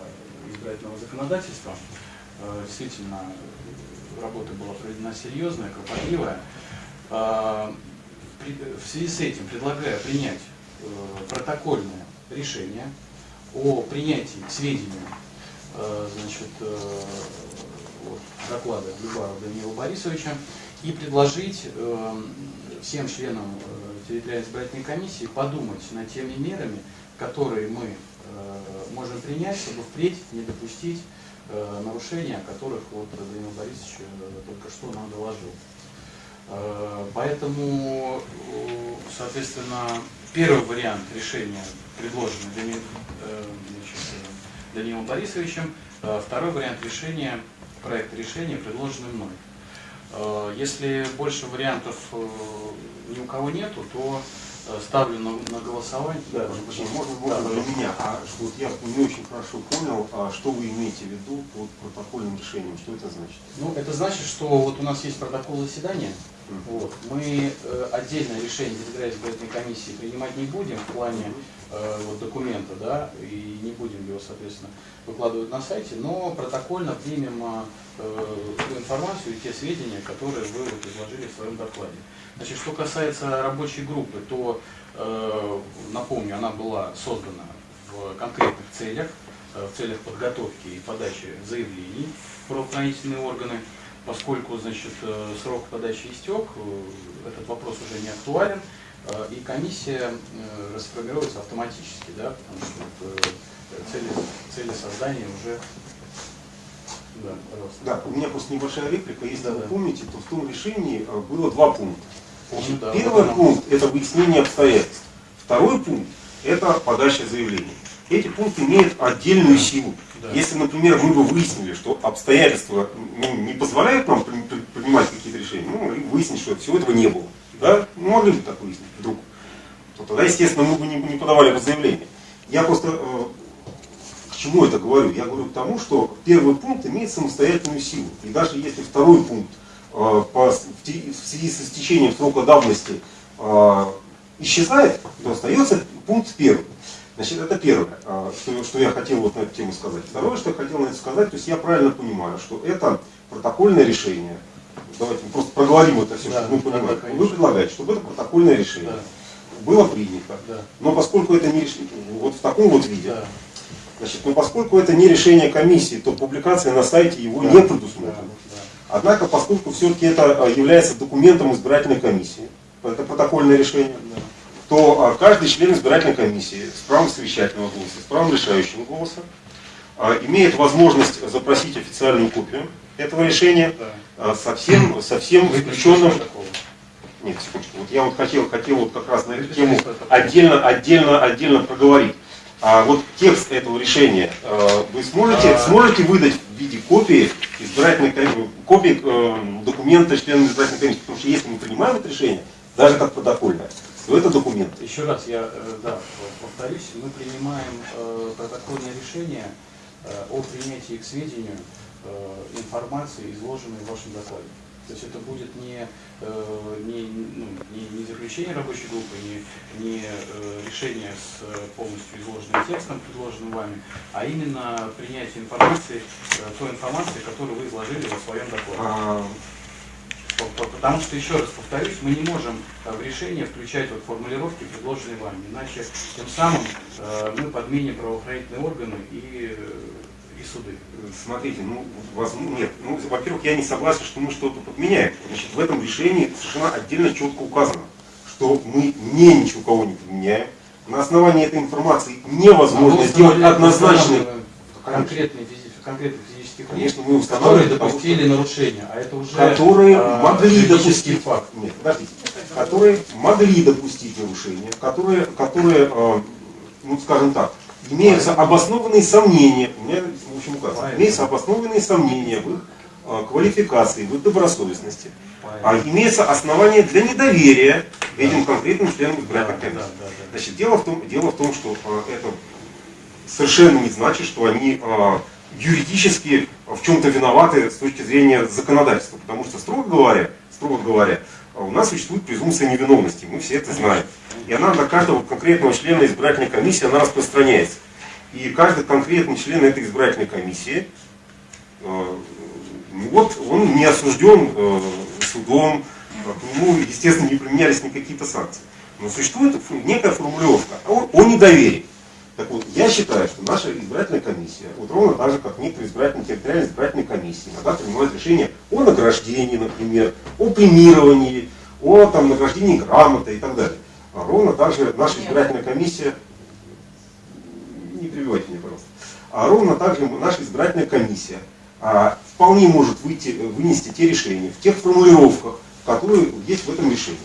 избирательного законодательства. Э, действительно, работа была проведена серьезная, кропотливая. Э, в связи с этим предлагаю принять протокольное решение о принятии к сведению э, значит, э, вот, доклада Любарова Даниила Борисовича и предложить э, всем членам территориальной избирательной комиссии подумать над теми мерами, которые мы можем принять, чтобы впредь не допустить нарушения, о которых вот Данил Борисович только что нам доложил. Поэтому, соответственно, первый вариант решения, предложенный Дани- э, значит, э, Данилом Борисовичем, э, второй вариант решения, проект решения, предложенный мной. Э, Если больше вариантов э, ни у кого нету, то э, ставлю на, на голосование. Да, прошу прощения, можно, Да, можно для меня. А вот я не очень хорошо понял, а что вы имеете в виду под протокольным решением? Что это значит? Ну, это значит, что вот у нас есть протокол заседания. Вот. Мы э, отдельное решение избирательной комиссии принимать не будем в плане э, вот, документа, да, и не будем его, соответственно, выкладывать на сайте, но протокольно примем э, ту информацию и те сведения, которые вы вот, изложили в своем докладе. Значит, что касается рабочей группы, то, э, напомню, она была создана в конкретных целях, э, в целях подготовки и подачи заявлений в правоохранительные органы. Поскольку значит, э, срок подачи истек, э, этот вопрос уже не актуален, э, и комиссия расформируется автоматически, да, потому что цели, цели создания уже... Да, пожалуйста. Да, у меня просто небольшая реплика. Если Да, вы да. помните, то в том решении было два пункта. Значит, да, первый вот пункт – это выяснение обстоятельств. Второй пункт – это подача заявлений. Эти пункты имеют отдельную силу. Да. Если, например, мы бы выяснили, что обстоятельства ну, не позволяют нам при- при- принимать какие-то решения, ну, и выяснить, что всего этого не было. Да? Ну, могли бы так выяснить вдруг. То тогда, естественно, мы бы не, не подавали бы заявление. Я просто э, к чему это говорю? Я говорю к тому, что первый пункт имеет самостоятельную силу. И даже если второй пункт э, по, в, те- в связи с истечением срока давности э, исчезает, то остается пункт первый. Значит, это первое, э, что, что я хотел вот на эту тему сказать. Второе, что я хотел на это сказать, то есть я правильно понимаю, что это протокольное решение. Давайте мы просто проговорим это все, Да, чтобы мы да, понимали. да. Вы предлагаете, чтобы это протокольное решение Да. было принято. Да. Но поскольку это не решение, вот в таком вот виде, Да. Значит, но поскольку это не решение комиссии, то публикация на сайте его Да. не Да, предусмотрена. да. Однако, поскольку все-таки это а, является документом избирательной комиссии, это протокольное решение, то а, каждый член избирательной комиссии с правом совещательного голоса, с правом решающего голоса а, имеет возможность запросить официальную копию этого решения а, со всем, со всем Выключить включенным нет, секундочку. Вот я вот хотел, хотел вот как раз на эту тему отдельно, отдельно, отдельно проговорить. А вот текст этого решения вы сможете, сможете выдать в виде копии избирательной копии э, документа члена избирательной комиссии, потому что если мы принимаем это решение, даже как протокольное, то это документ. Еще раз я э, да, повторюсь, мы принимаем э, протокольное решение э, о принятии к сведению э, информации, изложенной в вашем докладе. То есть это будет не, э, не, ну, не, не заключение рабочей группы, не, не э, решение с полностью изложенным текстом, предложенным вами, а именно принятие информации, той информации, которую вы изложили во своем докладе. А, По- по- Потому что, еще раз повторюсь, мы не можем э, в решение включать вот формулировки, предложенные вами. Иначе тем самым э, мы подменим правоохранительные органы и, э, и суды. Смотрите, ну, воз- ну, нет, ну, во-первых, я не согласен, что мы что-то подменяем. Значит, в этом решении совершенно отдельно четко указано, что мы не ничего кого не подменяем. На основании этой информации невозможно Мы сделать однозначный... конкретные, физи- лиц, Конечно, мы которые устанавливаем, что- допустили нарушения, а это уже которые э, могли допустить, факт. нет, подождите, которые могли допустить нарушения, которые, которые, э, ну скажем так, имеются обоснованные сомнения, у меня в общем указано, имеются обоснованные сомнения в их э, квалификации, в их добросовестности, а имеется основание для недоверия этим конкретным членам Да, избирательной да, комиссии. да, да. Значит, дело в том, дело в том что э, это совершенно не значит, что они юридически в чем-то виноваты с точки зрения законодательства. Потому что, строго говоря, строго говоря, у нас существует презумпция невиновности, мы все это знаем. И она на каждого конкретного члена избирательной комиссии она распространяется. И каждый конкретный член этой избирательной комиссии, э, вот он не осужден э, судом, к нему, естественно, не применялись никакие-то санкции. Но существует некая формулировка о, о недоверии. Так вот, я считаю, что наша избирательная комиссия, вот ровно так же, как некоторые избирательные, территориальные избирательные комиссии, иногда принимают решения о награждении, например, о премировании, о там, награждении грамотой и так далее. А ровно так же наша избирательная комиссия, не перебивайте меня, пожалуйста, а ровно так же наша избирательная комиссия а, вполне может выйти, вынести те решения в тех формулировках, которые есть в этом решении.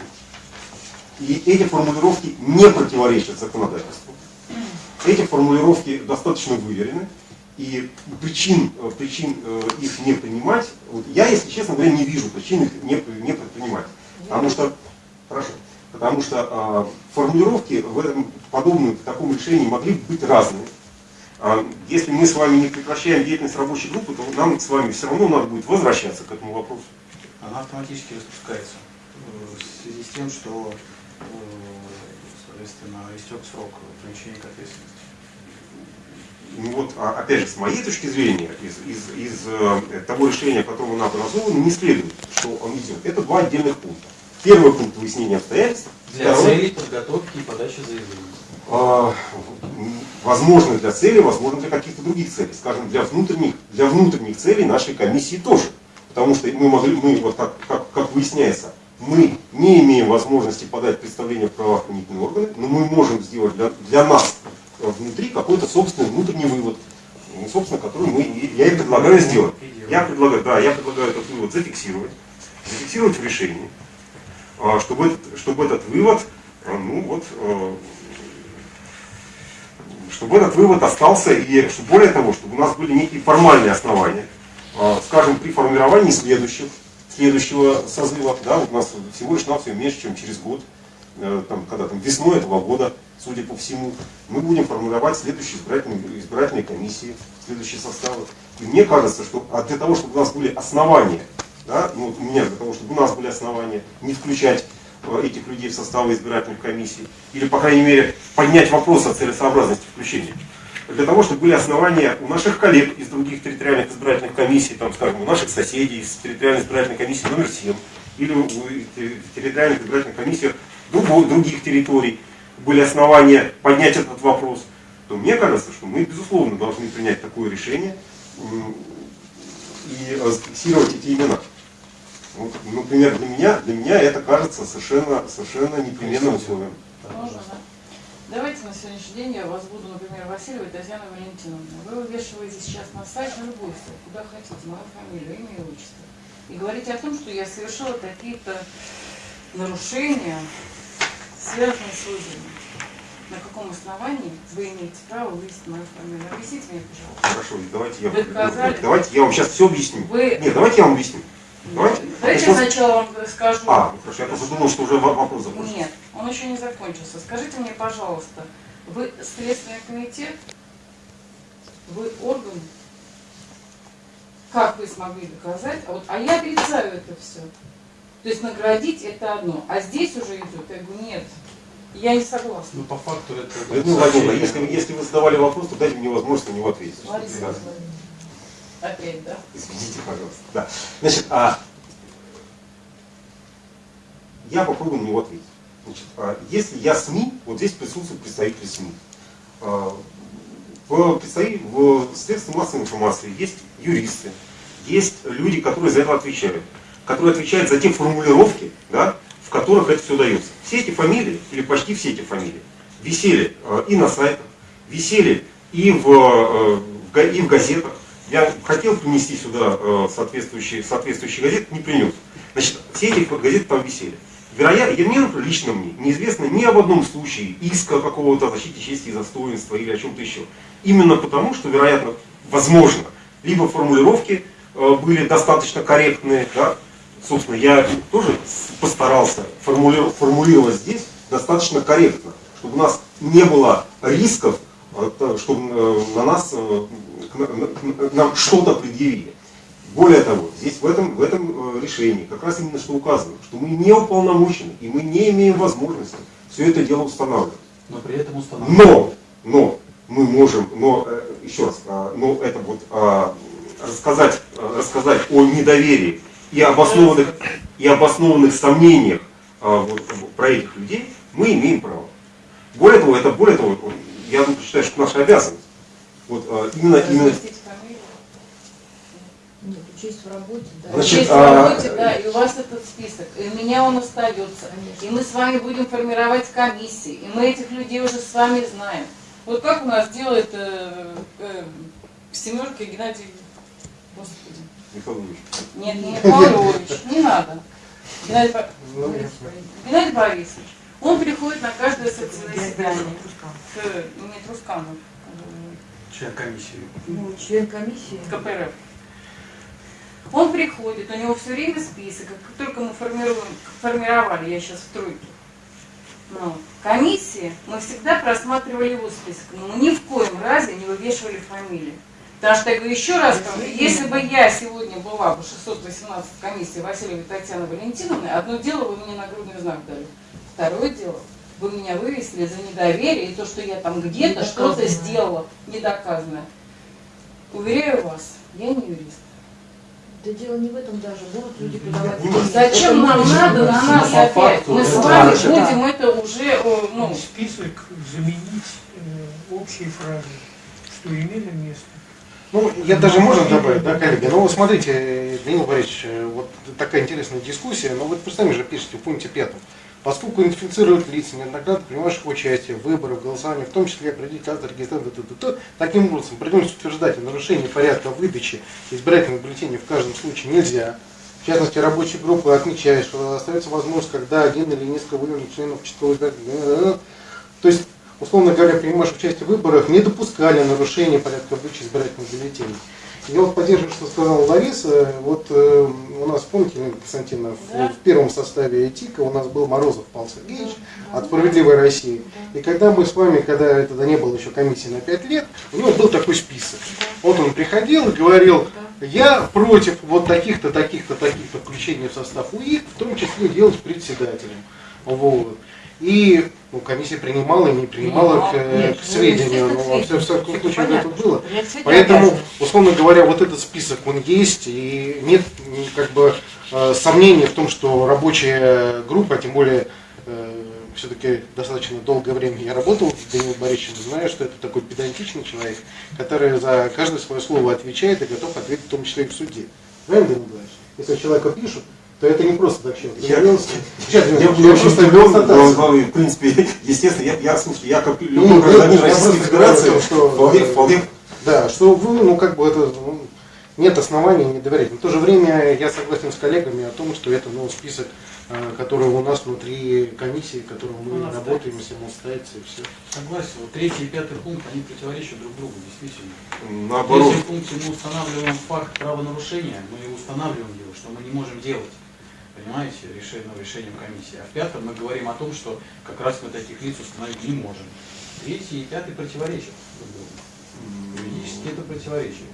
И эти формулировки не противоречат законодательству. Эти формулировки достаточно выверены, и причин, э, причин э, их не принимать, вот я, если честно говоря, не вижу причин их не, не предпринимать. Потому что, хорошо, потому что э, формулировки в этом, подобные в таком решении могли быть разные. А если мы с вами не прекращаем деятельность рабочей группы, то нам с вами все равно надо будет возвращаться к этому вопросу. Она автоматически распускается э, в связи с тем, что, э, соответственно, истек срок привлечения к ответственности. Ну вот, а, опять же, с моей точки зрения, из, из, из э, того решения, которого нам образовано, не следует, что он идет. Это два отдельных пункта. Первый пункт выяснения обстоятельств. Для второй- целей подготовки и подачи заявления. А, возможно для цели, возможно для каких-то других целей. Скажем, для внутренних, для внутренних целей нашей комиссии тоже. Потому что мы могли, мы, вот как, как, как выясняется, мы не имеем возможности подать представление в правоохранительные органы, но мы можем сделать для, для нас э, внутри какой-то собственный внутренний вывод, ну, собственно, который мы, я и предлагаю сделать. Я предлагаю, да, я предлагаю этот вывод зафиксировать, зафиксировать в решении, а, чтобы этот, чтобы этот вывод, а, ну вот, э, чтобы этот вывод остался и, что более того, чтобы у нас были некие формальные основания, скажем, при формировании следующих, следующего созыва, да, у нас всего лишь навсего меньше, чем через год, э, там, когда там весной этого года, судя по всему, мы будем формировать следующие избирательные, избирательные комиссии, следующие составы. И мне кажется, что для того, чтобы у нас были основания, да, ну вот у меня для того, чтобы у нас были основания не включать э, этих людей в составы избирательных комиссий, или, по крайней мере, поднять вопрос о целесообразности включения. Для того, чтобы были основания у наших коллег из других территориальных избирательных комиссий, там, скажем, у наших соседей из территориальной избирательной комиссии номер 7, или у- территориальных избирательных комиссиях другой- других территорий были основания поднять этот вопрос, то мне кажется, что мы, безусловно, должны принять такое решение и э, зафиксировать эти имена. Вот, например, для меня, для меня это кажется совершенно, совершенно непременным условием. Можно, да? Давайте на сегодняшний день я вас буду, например, Васильева Татьяна Валентиновна. Вы вывешиваете сейчас на сайт, на любой сайт, куда хотите, мою фамилию, имя и отчество. И говорите о том, что я совершила какие-то нарушения, связанные с выборами. На каком основании вы имеете право вывести мою фамилию? Объясните мне, пожалуйста. Хорошо, давайте я, доказали? давайте я вам сейчас все объясню. Вы- Нет, давайте я вам объясню. Давайте. Я сначала вам скажу. А, ну хорошо, я просто думал, что уже во- вопрос закончился. Нет, он еще не закончился. Скажите мне, пожалуйста, вы Следственный комитет, вы орган, как вы смогли доказать? А, вот, а я отрицаю это все. То есть наградить это одно, а здесь уже идет, я говорю, нет, я не согласна. Ну, по факту это... Людмила Владимировна, если, если вы задавали вопрос, то дайте мне возможность на него ответить. Лариса Да. Опять, да? Извините, пожалуйста. Да. Значит, а, я попробую на него ответить. Значит, а, если я СМИ, вот здесь присутствуют представители СМИ. А, в, представи- в средствах массовой информации есть юристы, есть люди, которые за это отвечают, которые отвечают за те формулировки, да, в которых это все дается. Все эти фамилии, или почти все эти фамилии, висели э, и на сайтах, висели и в, э, и в газетах. Я хотел принести сюда э, соответствующие, соответствующие газеты, не принес. Значит, все эти газеты там висели. Вероятно, мне, лично мне, неизвестно ни об одном случае иска какого-то о защите чести и достоинства или о чем-то еще. Именно потому, что, вероятно, возможно, либо формулировки э, были достаточно корректные, да, собственно, я тоже постарался формулировать, здесь достаточно корректно, чтобы у нас не было рисков, э, то, чтобы на нас, нам что-то предъявили. Более того, здесь в этом, в этом э, решении как раз именно что указано, что мы не уполномочены и мы не имеем возможности все это дело устанавливать. Но при этом установлено. Но, но мы можем, но э, еще раз, а, но это вот а, рассказать, а, рассказать о недоверии и обоснованных и обоснованных сомнениях вот, про этих людей мы имеем право. Более того, это более того, я тут считаю, что наша обязанность. Вот э, именно, именно. Нет, учесть в работе, да. Значит, Есть а- в работе, да, и у вас этот список, и у меня он остается. Конечно. И мы с вами будем формировать комиссии, и мы этих людей уже с вами знаем. Вот как у нас делает э, э, в семерке Геннадий, господи, Михаил Ильич, нет, не Михайлович, не надо. Геннадий, Ну, Геннадий Борисович, он приходит на каждое заседание к, не Трусканов, Член комиссии. Ну, член комиссии. КПРФ. Он приходит, у него все время список, как только мы формируем, формировали, я сейчас в тройке, ну, комиссии, мы всегда просматривали его список, но мы ни в коем разе не вывешивали фамилии. Потому что, я говорю, еще раз говорю, если бы я сегодня была бы 618 комиссии Васильевой Татьяны Валентиновны, одно дело вы мне нагрудный знак дали, второе дело, вы меня вывесили за недоверие и то, что я там где-то что-то сделала недоказанное. Уверяю вас, я не юрист. Да дело не в этом даже. Будут люди подавать. Зачем нам надо на нас по опять? факту Мы с вами наше- будем это уже, э, ну, Список заменить э, общей фразой, что имели место. Ну, я даже можно добавить, да, коллеги? Ну, вот смотрите, Данил Борисович, э, вот такая интересная дискуссия, но вот вы сами же пишете в пункте пятом. Поскольку идентифицируют лица, неоднократно принимавших участие в выборах, голосовании, в том числе определить кадры регистрации, таким образом придется утверждать о нарушении порядка выдачи избирательных бюллетеней в каждом случае нельзя. В частности, рабочая группа отмечает, что остается возможность, когда один или несколько выявленных членов участкового избирательного то есть, условно говоря, принимавших участие в выборах не допускали нарушения порядка выдачи избирательных бюллетеней. Я вот поддерживаю, что сказала Лариса. Вот э, у нас, помните, Елена Константиновна, в- в, первом составе ЭТИКа у нас был Морозов Павел Сергеевич от «Справедливой России». И когда мы с вами, когда это не было еще комиссии на 5 лет, у него был такой список. Вот он приходил и говорил, я против вот таких-то, таких-то, таких-то включения в состав УИК, в том числе делать председателем. Вот. И ну, комиссия принимала и не принимала к, э, Нет, к ну, сведению. Но во всяком сведению. случае Это было. Поэтому, условно говоря, вот этот список, он есть, и нет как бы э, сомнений в том, что рабочая группа, тем более все-таки достаточно долгое время я работал с Данилом Борисовичем, знаю, что это такой педантичный человек, который за каждое свое слово отвечает и готов ответить в том числе и в суде. Правильно, Данил Борисович? Если человека пишут, то это не просто так человек. Я- Сейчас, Я, я, я просто но, в принципе, естественно, я, я, слушайте, я как Ну, любой я- гражданин Российской Федерации, что- вполне, вполне Да, что вы, ну, как бы это, ну, нет оснований не доверять. Но в то же время я согласен с коллегами о том, что это, ну, список, э, который у нас внутри комиссии, которым мы работаем, если он ставится и все. Согласен. Вот третий и пятый пункт, они противоречат друг другу, действительно. В наоборот. третьем пункте мы устанавливаем факт правонарушения, мы устанавливаем его, что мы не можем делать. Понимаете, решением, решением комиссии. А в пятом мы говорим о том, что как раз мы таких лиц установить не можем. Третий и пятый противоречат друг другу. Юридически это противоречие.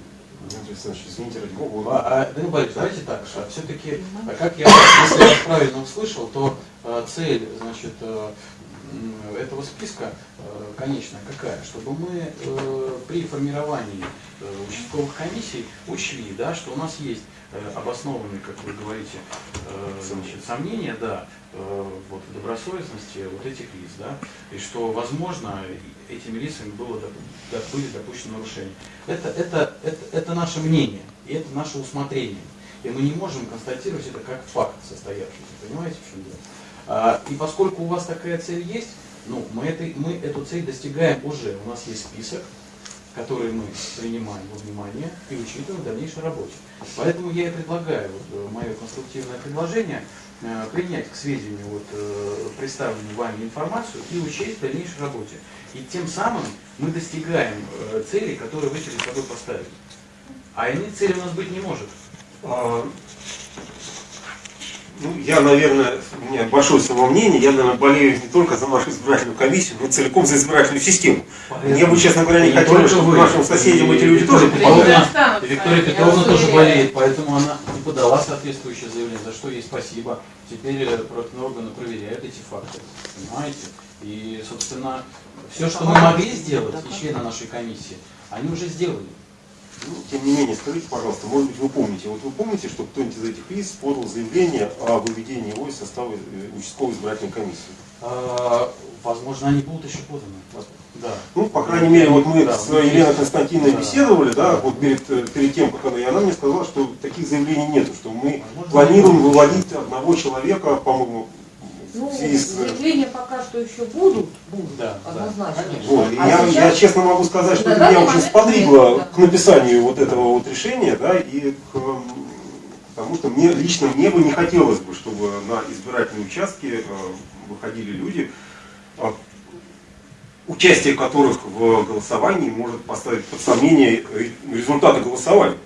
Александрович, извините, ради бога. А, а, Данил Борисович, давайте так, а все-таки, а как я, если я правильно услышал, то а, цель, значит, м, этого списка а, конечная какая? Чтобы мы э, при формировании э, участковых комиссий учли, да, что у нас есть э, обоснованные, как вы говорите, э, значит, сомнения, да, э, вот, в добросовестности вот этих лиц, да, и что, возможно, этими лицами было, были допущены нарушения. Это, это, это, это наше мнение, и это наше усмотрение. И мы не можем констатировать это как факт состоявшийся. Понимаете, в чем дело? А, и поскольку у вас такая цель есть, ну, мы, этой, мы эту цель достигаем уже. У нас есть список, который мы принимаем во внимание и учитываем в дальнейшей работе. Поэтому я и предлагаю, вот, э, мое конструктивное предложение, э, принять к сведению вот, э, представленную вами информацию и учесть в дальнейшей работе. И тем самым мы достигаем целей, которые вы перед собой поставили. А иной цели у нас быть не может. Ну, я, наверное, у меня большое самомнение, я, наверное, болею не только за нашу избирательную комиссию, но целиком за избирательную систему. Мне бы, честно говоря, не только чтобы вы. нашим соседям И эти люди тоже Виктория. Петровна- Виктория я Петровна тоже болеет, поэтому она и подала соответствующее заявление, за что ей спасибо. Теперь э, органы проверяют эти факты, понимаете? И, собственно, все, что мы могли сделать, и члены нашей комиссии, они уже сделали. Ну, тем не менее, скажите, пожалуйста, может быть, вы помните, вот вы помните, что кто-нибудь из этих лиц подал заявление о выведении его из состава э, участковой избирательной комиссии? А, Возможно, они будут еще поданы. Да. Ну, по крайней мере, вот мы Да, с Еленой. Константиновной Да. беседовали, да, Да. вот перед, э, перед тем, как она, и она мне сказала, что таких заявлений нету, что мы Возможно, планируем выводить одного человека, по-моему, Ну, заявления пока что еще будут, будут, Да, да, однозначно. конечно. Вот, А я, сейчас- я честно могу сказать, что это меня момент сподвигло нет, да. к написанию вот этого вот решения, да, и к, потому что мне лично мне бы не хотелось бы, чтобы на избирательные участки э, выходили люди, э, участие которых в голосовании может поставить под сомнение результаты голосования.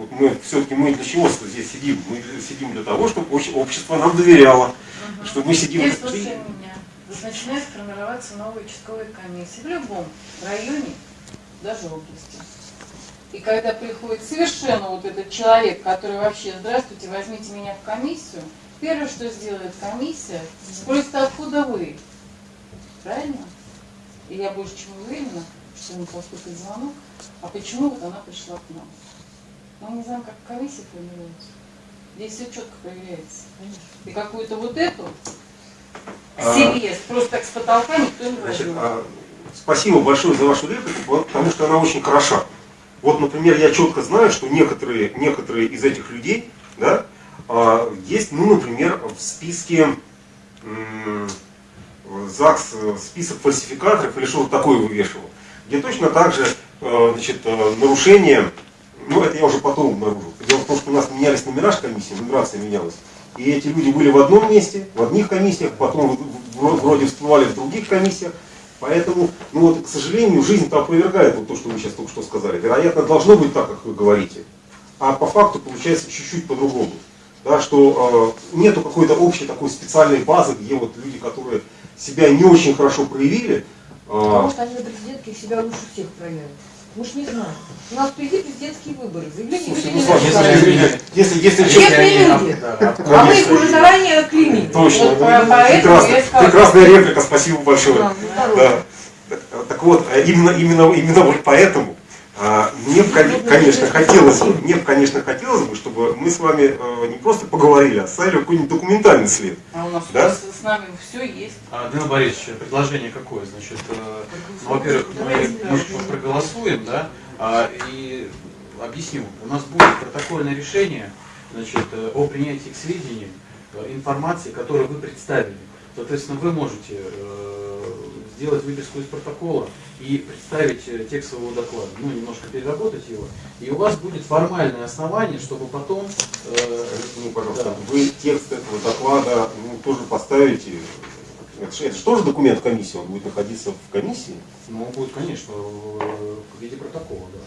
Вот мы все-таки мы для чего здесь сидим? Мы сидим для того, чтобы обще- общество нам доверяло, чтобы мы сидим. Теперь слушай меня. Вот начинает формироваться новая участковая комиссия в любом районе, даже области. И когда приходит совершенно вот этот человек, который вообще, здравствуйте, возьмите меня в комиссию, первое, что сделает комиссия, спросит, откуда вы. Правильно? И я больше чем уверена, что ему поступит звонок, а почему вот она пришла к нам. Мы не знаем, как комиссия формируется. Здесь все четко проверяется. И какую-то вот эту А, себе просто так с потолка никто не Значит, возьмет. а, спасибо большое за вашу реплику, потому что она очень хороша. Вот, например, я четко знаю, что некоторые, некоторые из этих людей, да, а, есть, ну, например, в списке ЗАГС, список фальсификаторов или что-то такое вывешивал, где точно так же э, значит, э, нарушение, ну, это я уже потом обнаружил. Дело в том, что у нас менялись номера комиссии, нумерация менялась. И эти люди были в одном месте, в одних комиссиях, потом в- в- вроде всплывали в других комиссиях. Поэтому, ну вот, к сожалению, жизнь-то опровергает вот то, что вы сейчас только что сказали. Вероятно, должно быть так, как вы говорите. А по факту получается чуть-чуть по-другому. Да, что э, нету какой-то общей такой специальной базы, где вот люди, которые себя не очень хорошо проявили, э, Потому что они на президентке себя лучше всех проявят. Мы ж не знаем. У нас впереди президентские выборы. Заявление ну, если, если, если, Честные люди. А мы их уже заранее клеймим. Точно, Вот ну, по- поэтому прекрасно. я сказала, прекрасная реплика, спасибо большое. Да, ну. Так вот, э, именно, именно, именно вот поэтому а, мне, бы, кон- конечно, хотелось бы, мне, бы, конечно, хотелось бы, чтобы мы с вами э, не просто поговорили, а оставили какой-нибудь документальный след. А у нас Да? с, с нами все есть. А, Данил Борисович, предложение какое? Значит, э, ну, во-первых, мы, мы проголосуем, да, а, и объясню. У нас будет протокольное решение значит, э, о принятии к сведению информации, которую вы представили. Соответственно, вы можете сделать выписку из протокола и представить э, текст своего доклада, ну, немножко переработать его, и у вас будет формальное основание, чтобы потом э, Ну, пожалуйста, Да. вы текст этого доклада ну, тоже поставите. Это же, это же тоже документ комиссии, он будет находиться в комиссии. Ну, будет, конечно, в в виде протокола, да.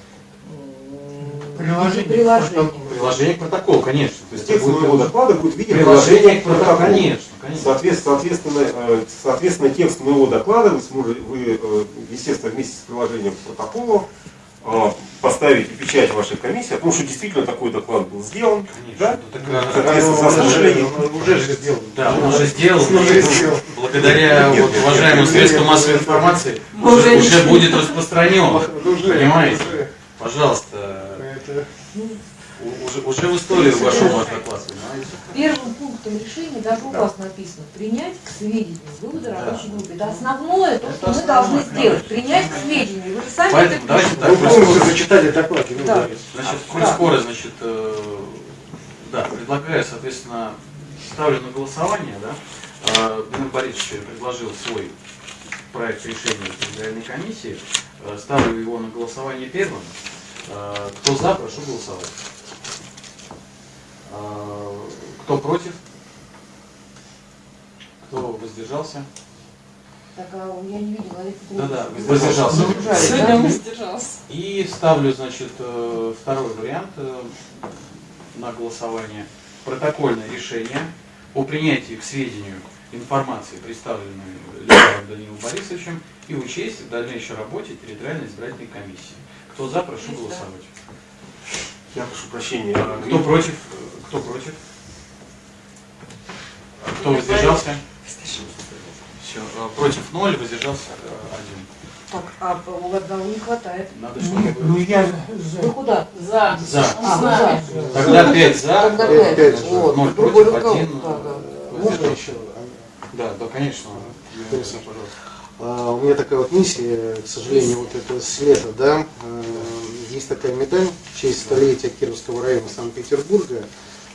Приложение. Приложение. Приложение к протоколу, конечно. То есть текст моего будет доклада будет в виде приложение к протоколу. Конечно, конечно. Соответственно, соответственно, э, соответственно, текст моего доклада вы сможете, вы, э, естественно, вместе с приложением к протоколу э, поставите печать вашей комиссии о том, что действительно такой доклад был сделан. Да? Ну, так, Соответственно. Уже же сделано. Да, он уже сделал. Уже сделал. Благодаря Нет, вот, нет, уважаемым нет, средствам нет, массовой информации уже, уже будет распространен. Понимаете? уже. Пожалуйста, уже, уже в историю вошел ваш доклад, понимаете? Первым пунктом решения даже у Да. вас написано принять к сведению выводы Да. рабочей группы. Это основное, то, Это что мы основное, должны сделать. Принять к сведению. Вы же сами Поэтому это давайте так. Вы просто- полностью зачитали доклад. Да. Значит, коль Да. скоро, значит, э, да, предлагаю, соответственно, ставлю на голосование, да. Э, Данил Борисович предложил свой проект решения Федеральной комиссии. Э, Ставлю его на голосование первым. Э, Кто за, прошу голосовать. Э, Кто против? Кто воздержался? Так, а я не видела. Олег Да-да, Петрович, воздержался. вы воздержались, Сегодня да? воздержался. И ставлю, значит, э, второй вариант э, на голосование. Протокольное решение о принятии к сведению информации, представленной Леонидом Данилом Борисовичем, и учесть в дальнейшей работе территориальной избирательной комиссии. Кто за, прошу голосовать. Я прошу прощения. А, Кто против? Кто против? А Кто воздержался? Все. Против ноль, воздержался э, один. Так, а у одного не хватает. Надо, Ну, чтобы... ну, я Вы за. куда? За. За. А, нами. за. Тогда 5 за, Тогда Пять, пять. пять. Вот, ноль другой против, рукав. один. Да, да. Можно еще? Да, да, конечно. Юрий, пожалуйста. А, У меня такая вот миссия, к сожалению, вот это с лета, да. Э, Есть такая медаль в честь столетия Кировского района Санкт-Петербурга.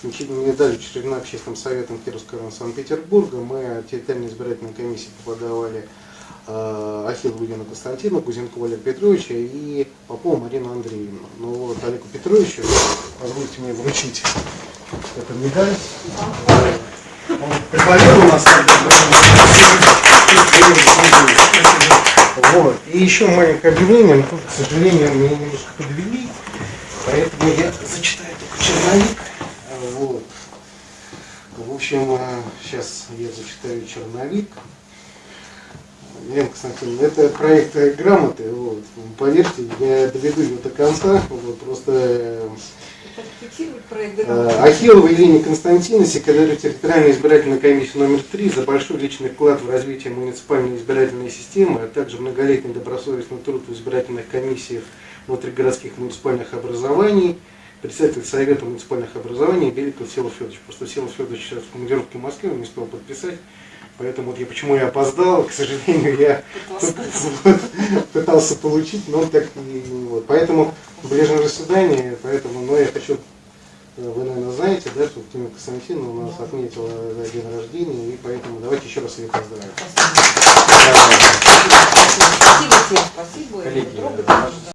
Медаль учреждена общественным советом Кировского района Санкт-Петербурга. Мы от территориальной избирательной комиссии подавали э, Ахиллову Елену Константину, Кузенкову Олега Петровича и Попову Марину Андреевну. Ну вот Олегу Петровичу, позвольте мне вручить эту медаль. Вот. И еще маленькое объявление, но тут, к сожалению, меня немножко подвели, поэтому я зачитаю только черновик. Вот. В общем, сейчас я зачитаю черновик. Елена Константиновна, это проект э, грамоты, вот. Поверьте, я доведу его до конца, вот, просто э. Ахиллова Елене Константиновне, секретарю территориальной избирательной комиссии номер 3, за большой личный вклад в развитие муниципальной избирательной системы, а также многолетний добросовестный труд в избирательных комиссиях внутригородских муниципальных образований, председатель Совета муниципальных образований Беликов Силов Федорович. Просто Силов Федорович сейчас в командировке в Москве, он не успел подписать. Поэтому вот я почему я опоздал, к сожалению, я пытался получить, но так и вот. Поэтому ближнее свидание, поэтому, но я хочу вы, наверное, знаете, да, что Тимир Константиновна у нас отметила да, день рождения, и поэтому давайте еще раз ее поздравим. Спасибо всем, спасибо. Коллеги, э.